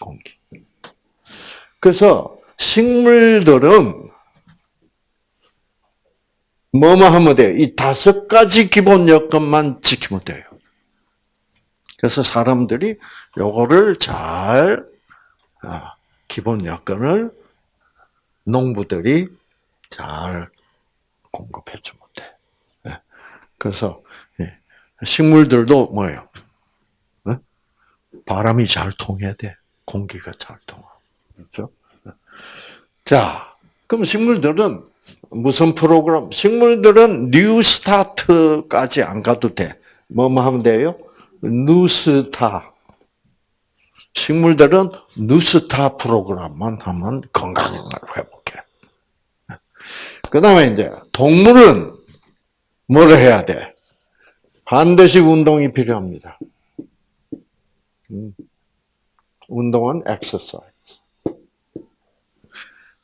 Speaker 1: 공기. 그래서 식물들은 뭐뭐 하면 돼요? 이 다섯 가지 기본 여건만 지키면 돼요. 그래서 사람들이 요거를 잘 아, 기본 여건을 농부들이 잘 공급해 주면 돼. 예. 그래서 예. 식물들도 뭐예요? 어? 바람이 잘 통해야 돼. 공기가 잘 통하. 그렇죠? 자, 그럼 식물들은 무슨 프로그램? 식물들은 NEWSTART까지 안 가도 돼. 뭐뭐 하면 돼요? NWSTA. 식물들은 NWSTA 프로그램만 하면 건강을 회복해. 그 다음에 이제 동물은 뭐를 해야 돼? 반드시 운동이 필요합니다. 음. 운동은 엑서사이즈.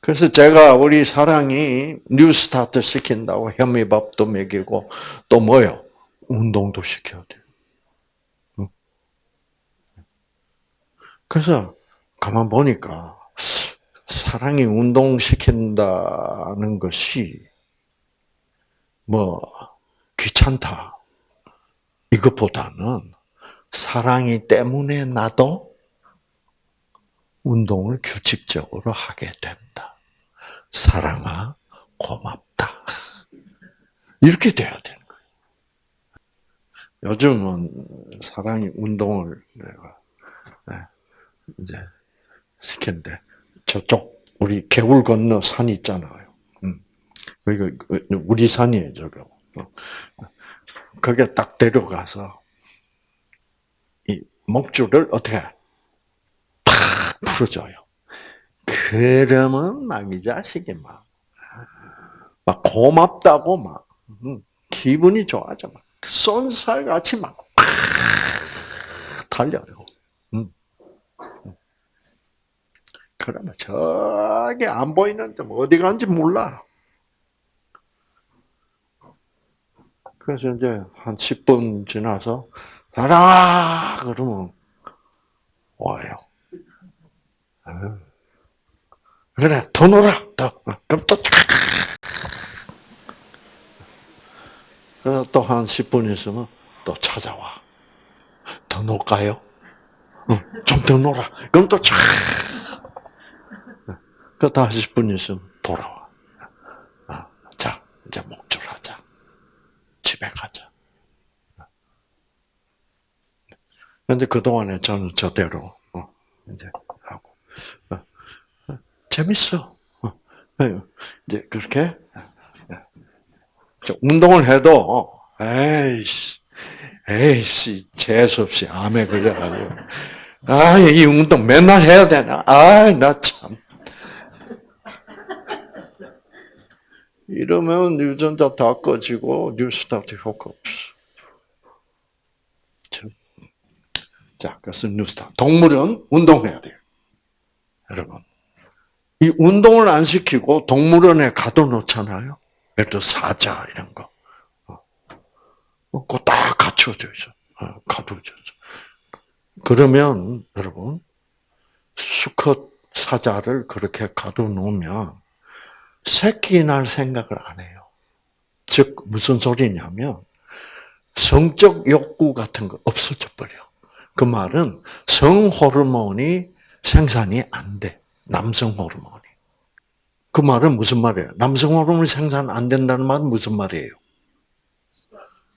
Speaker 1: 그래서 제가 우리 사랑이 NEWSTART 시킨다고 현미밥도 먹이고 또 뭐요? 운동도 시켜야 돼. 그래서 가만 보니까 사랑이 운동 시킨다는 것이 뭐 귀찮다 이것보다는 사랑이 때문에 나도 운동을 규칙적으로 하게 된다. 사랑아, 고맙다. 이렇게 돼야 되는 거예요. 요즘은 사랑이 운동을 내가 네, 이제 시켰는데 저쪽 우리 개울 건너 산 있잖아요. 음. 여기가 우리 산이에요, 저거. 거기에 딱 데려가서 이 목줄을 어떻게 풀어줘요. 그러면 막 이 자식이 막, 막 고맙다고 막, 기분이 좋아져. 막, 쏜살 같이 막, 달려요. 그러면 저기 안 보이는 좀 어디 간지 몰라. 그래서 이제 한 10분 지나서, 가라! 그러면 와요. 그래, 더 놀아, 더. 그럼 또, 또한 10분 있으면 또 찾아와. 더 놀까요? 좀더 놀아. 그럼 또 촤. 그 다시 10분 있으면 돌아와. 아, 자, 이제 목줄하자. 집에 가자. 근데 그동안에 저는 저대로, 어, 이제 하고. 어, 재밌어. 어, 이제 그렇게 운동을 해도 에이씨, 에이씨 재수없이 암에 걸려가지고 아 이 운동 맨날 해야 되나? 아 나 참. 이러면 유전자 다 꺼지고 뉴스타트 효과 없어. 자, 그래서 뉴스타. 동물은 운동해야 돼요. 여러분. 이 운동을 안 시키고 동물원에 가둬놓잖아요. 예를 들어 사자 이런 거. 어, 그거 다 갖춰져 있어. 어, 가둬져 있어. 그러면 여러분 수컷 사자를 그렇게 가둬놓으면 새끼 날 생각을 안 해요. 즉 무슨 소리냐면 성적 욕구 같은 거 없어져 버려. 그 말은 성 호르몬이 생산이 안 돼. 남성 호르몬이. 그 말은 무슨 말이에요? 남성 호르몬이 생산 안 된다는 말은 무슨 말이에요?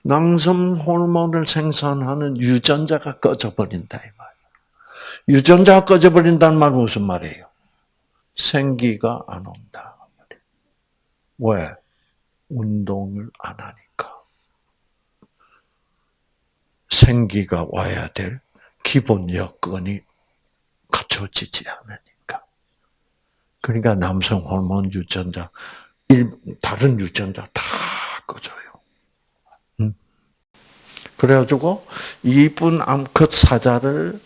Speaker 1: 남성 호르몬을 생산하는 유전자가 꺼져버린다 이 말. 유전자가 꺼져버린다는 말은 무슨 말이에요? 생기가 안 온다. 왜? 운동을 안 하니까. 생기가 와야 될 기본 여건이 갖춰지지 않으니까. 그러니까 남성 호르몬 유전자, 다른 유전자 다 꺼져요. 그래가지고 이쁜 암컷 사자를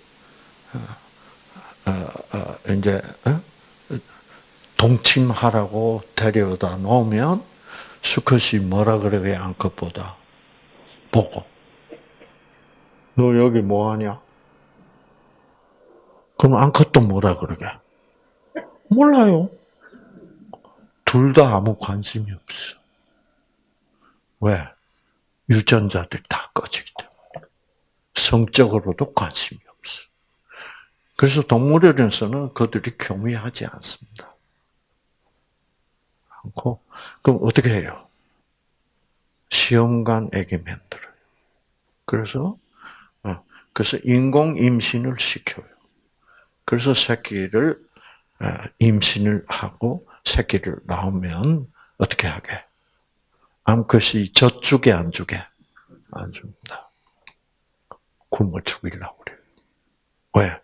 Speaker 1: 어, 어, 어, 이제 동침하라고 데려다 놓으면 수컷이 뭐라 그래요 암컷보다 보고 너 여기 뭐 하냐? 그럼 암컷도 뭐라 그러게? 몰라요. 둘 다 아무 관심이 없어. 왜? 유전자들 다 꺼지기 때문에. 성적으로도 관심이 없어. 그래서 동물원에서는 그들이 교미하지 않습니다. 않고, 그럼 어떻게 해요? 시험관에게 만들어요. 그래서, 어, 그래서 인공 임신을 시켜요. 그래서 새끼를 어, 임신을 하고 새끼를 낳으면 어떻게 하게? 암컷이 젖주게 안 주게? 안 줍니다. 굶어 죽이려고 그래요. 왜?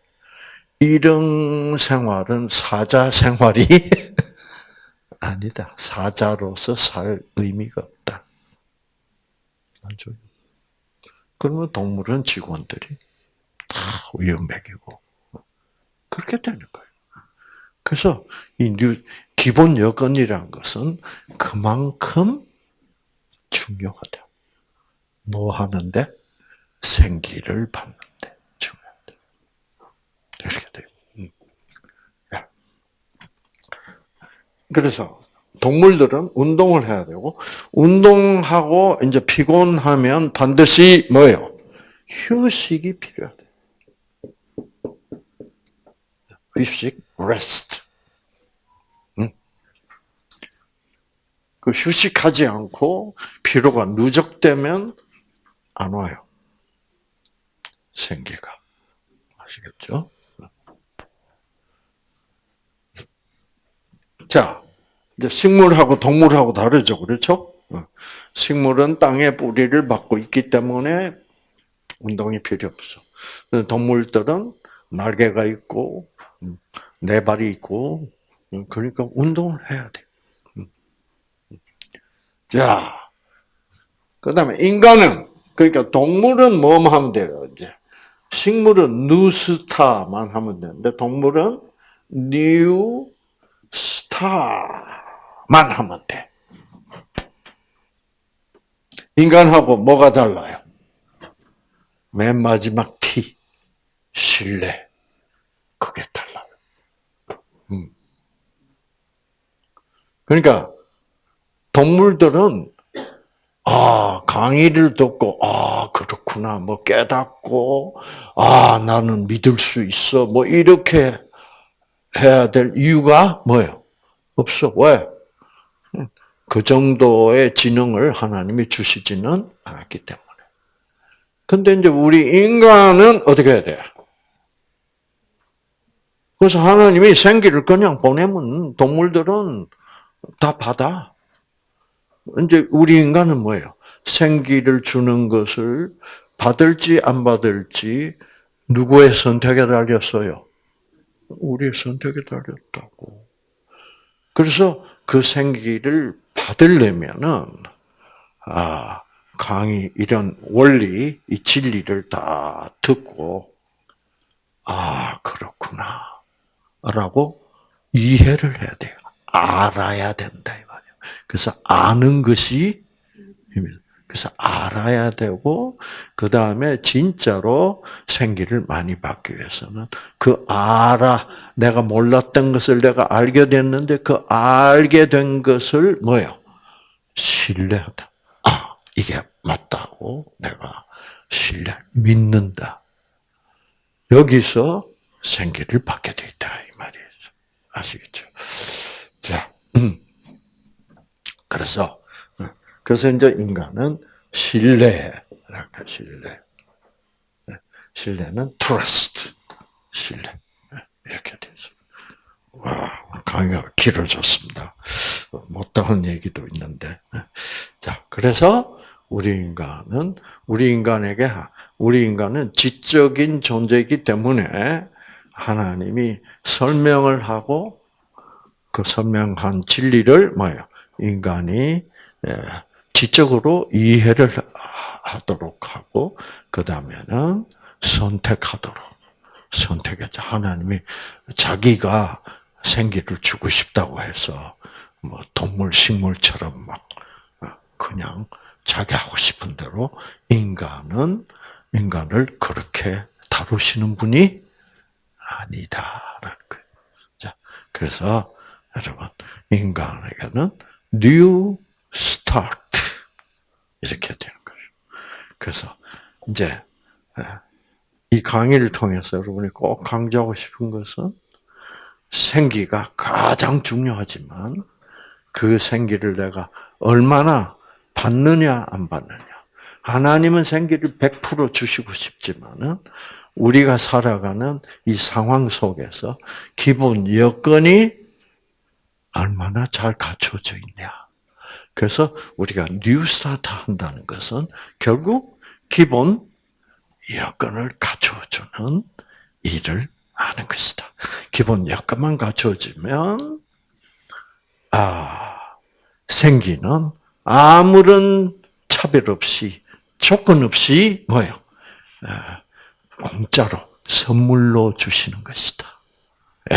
Speaker 1: 이런 생활은 사자 생활이 아니다. 사자로서 살 의미가 없다. 맞죠? 그러면 동물은 직원들이 다 먹이고 그렇게 되는 거예요. 그래서 이 기본 여건이란 것은 그만큼 중요하다. 뭐 하는데? 생기를 받는데 중요하다. 이렇게 돼요. 음. 그래서 동물들은 운동을 해야 되고 운동하고 이제 피곤하면 반드시 뭐예요? 휴식이 필요하다. 휴식, rest. 그 휴식하지 않고 피로가 누적되면 안 와요. 생기가. 아시겠죠? 자, 이제 식물하고 동물하고 다르죠. 그렇죠? 어. 식물은 땅에 뿌리를 받고 있기 때문에 운동이 필요 없어. 동물들은 날개가 있고, 음, 네 발이 있고, 음, 그러니까 운동을 해야 돼. 자, 그 다음에 인간은, 그러니까 동물은 뭐만 하면 돼요, 이제. 식물은 NWSTA만 하면 되는데, 동물은 NEWSTA만 하면 돼. 인간하고 뭐가 달라요? 맨 마지막 T, 신뢰. 그게 달라요. 음. 그러니까, 동물들은 아 강의를 듣고 아 그렇구나 뭐 깨닫고 아 나는 믿을 수 있어 뭐 이렇게 해야 될 이유가 뭐예요? 없어 왜? 그 정도의 지능을 하나님이 주시지는 않았기 때문에. 근데 이제 우리 인간은 어떻게 해야 돼? 그래서 하나님이 생기를 그냥 보내면 동물들은 다 받아. 이제 우리 인간은 뭐예요? 생기를 주는 것을 받을지 안 받을지 누구의 선택에 달렸어요? 우리의 선택에 달렸다고. 그래서 그 생기를 받으려면은 아 강의 이런 원리 이 진리를 다 듣고 아 그렇구나라고 이해를 해야 돼요. 알아야 된다. 그래서 아는 것이 그래서 알아야 되고 그 다음에 진짜로 생기를 많이 받기 위해서는 그 알아 내가 몰랐던 것을 내가 알게 됐는데 그 알게 된 것을 뭐요? 신뢰하다. 아 이게 맞다고 내가 신뢰 믿는다. 여기서 생기를 받게 돼 있다 이 말이에요. 아시겠죠? 자. 음. 그래서 그래서 이제 인간은 신뢰랄까 신뢰. 신뢰는 trust 신뢰 이렇게 되죠. 와 강의가 길어졌습니다. 못다한 얘기도 있는데 자 그래서 우리 인간은 우리 인간에게 우리 인간은 지적인 존재이기 때문에 하나님이 설명을 하고 그 설명한 진리를 뭐예요? 인간이 예, 지적으로 이해를 하도록 하고 그 다음에는 선택하도록 선택했죠. 하나님이 자기가 생기를 주고 싶다고 해서 뭐 동물 식물처럼 막 그냥 자기 하고 싶은 대로 인간은 인간을 그렇게 다루시는 분이 아니다라는 거예요. 자, 그래서 여러분 인간에게는 new start 이렇게 되는 거죠. 그래서 이제 이 강의를 통해서 여러분이 꼭 강조하고 싶은 것은 생기가 가장 중요하지만 그 생기를 내가 얼마나 받느냐 안 받느냐. 하나님은 생기를 100% 주시고 싶지만은 우리가 살아가는 이 상황 속에서 기본 여건이 얼마나 잘 갖춰져 있냐. 그래서 우리가 뉴스타트 한다는 것은 결국 기본 여건을 갖춰주는 일을 하는 것이다. 기본 여건만 갖춰지면 아 생기는 아무런 차별 없이 조건 없이 뭐요? 공짜로 선물로 주시는 것이다. 예.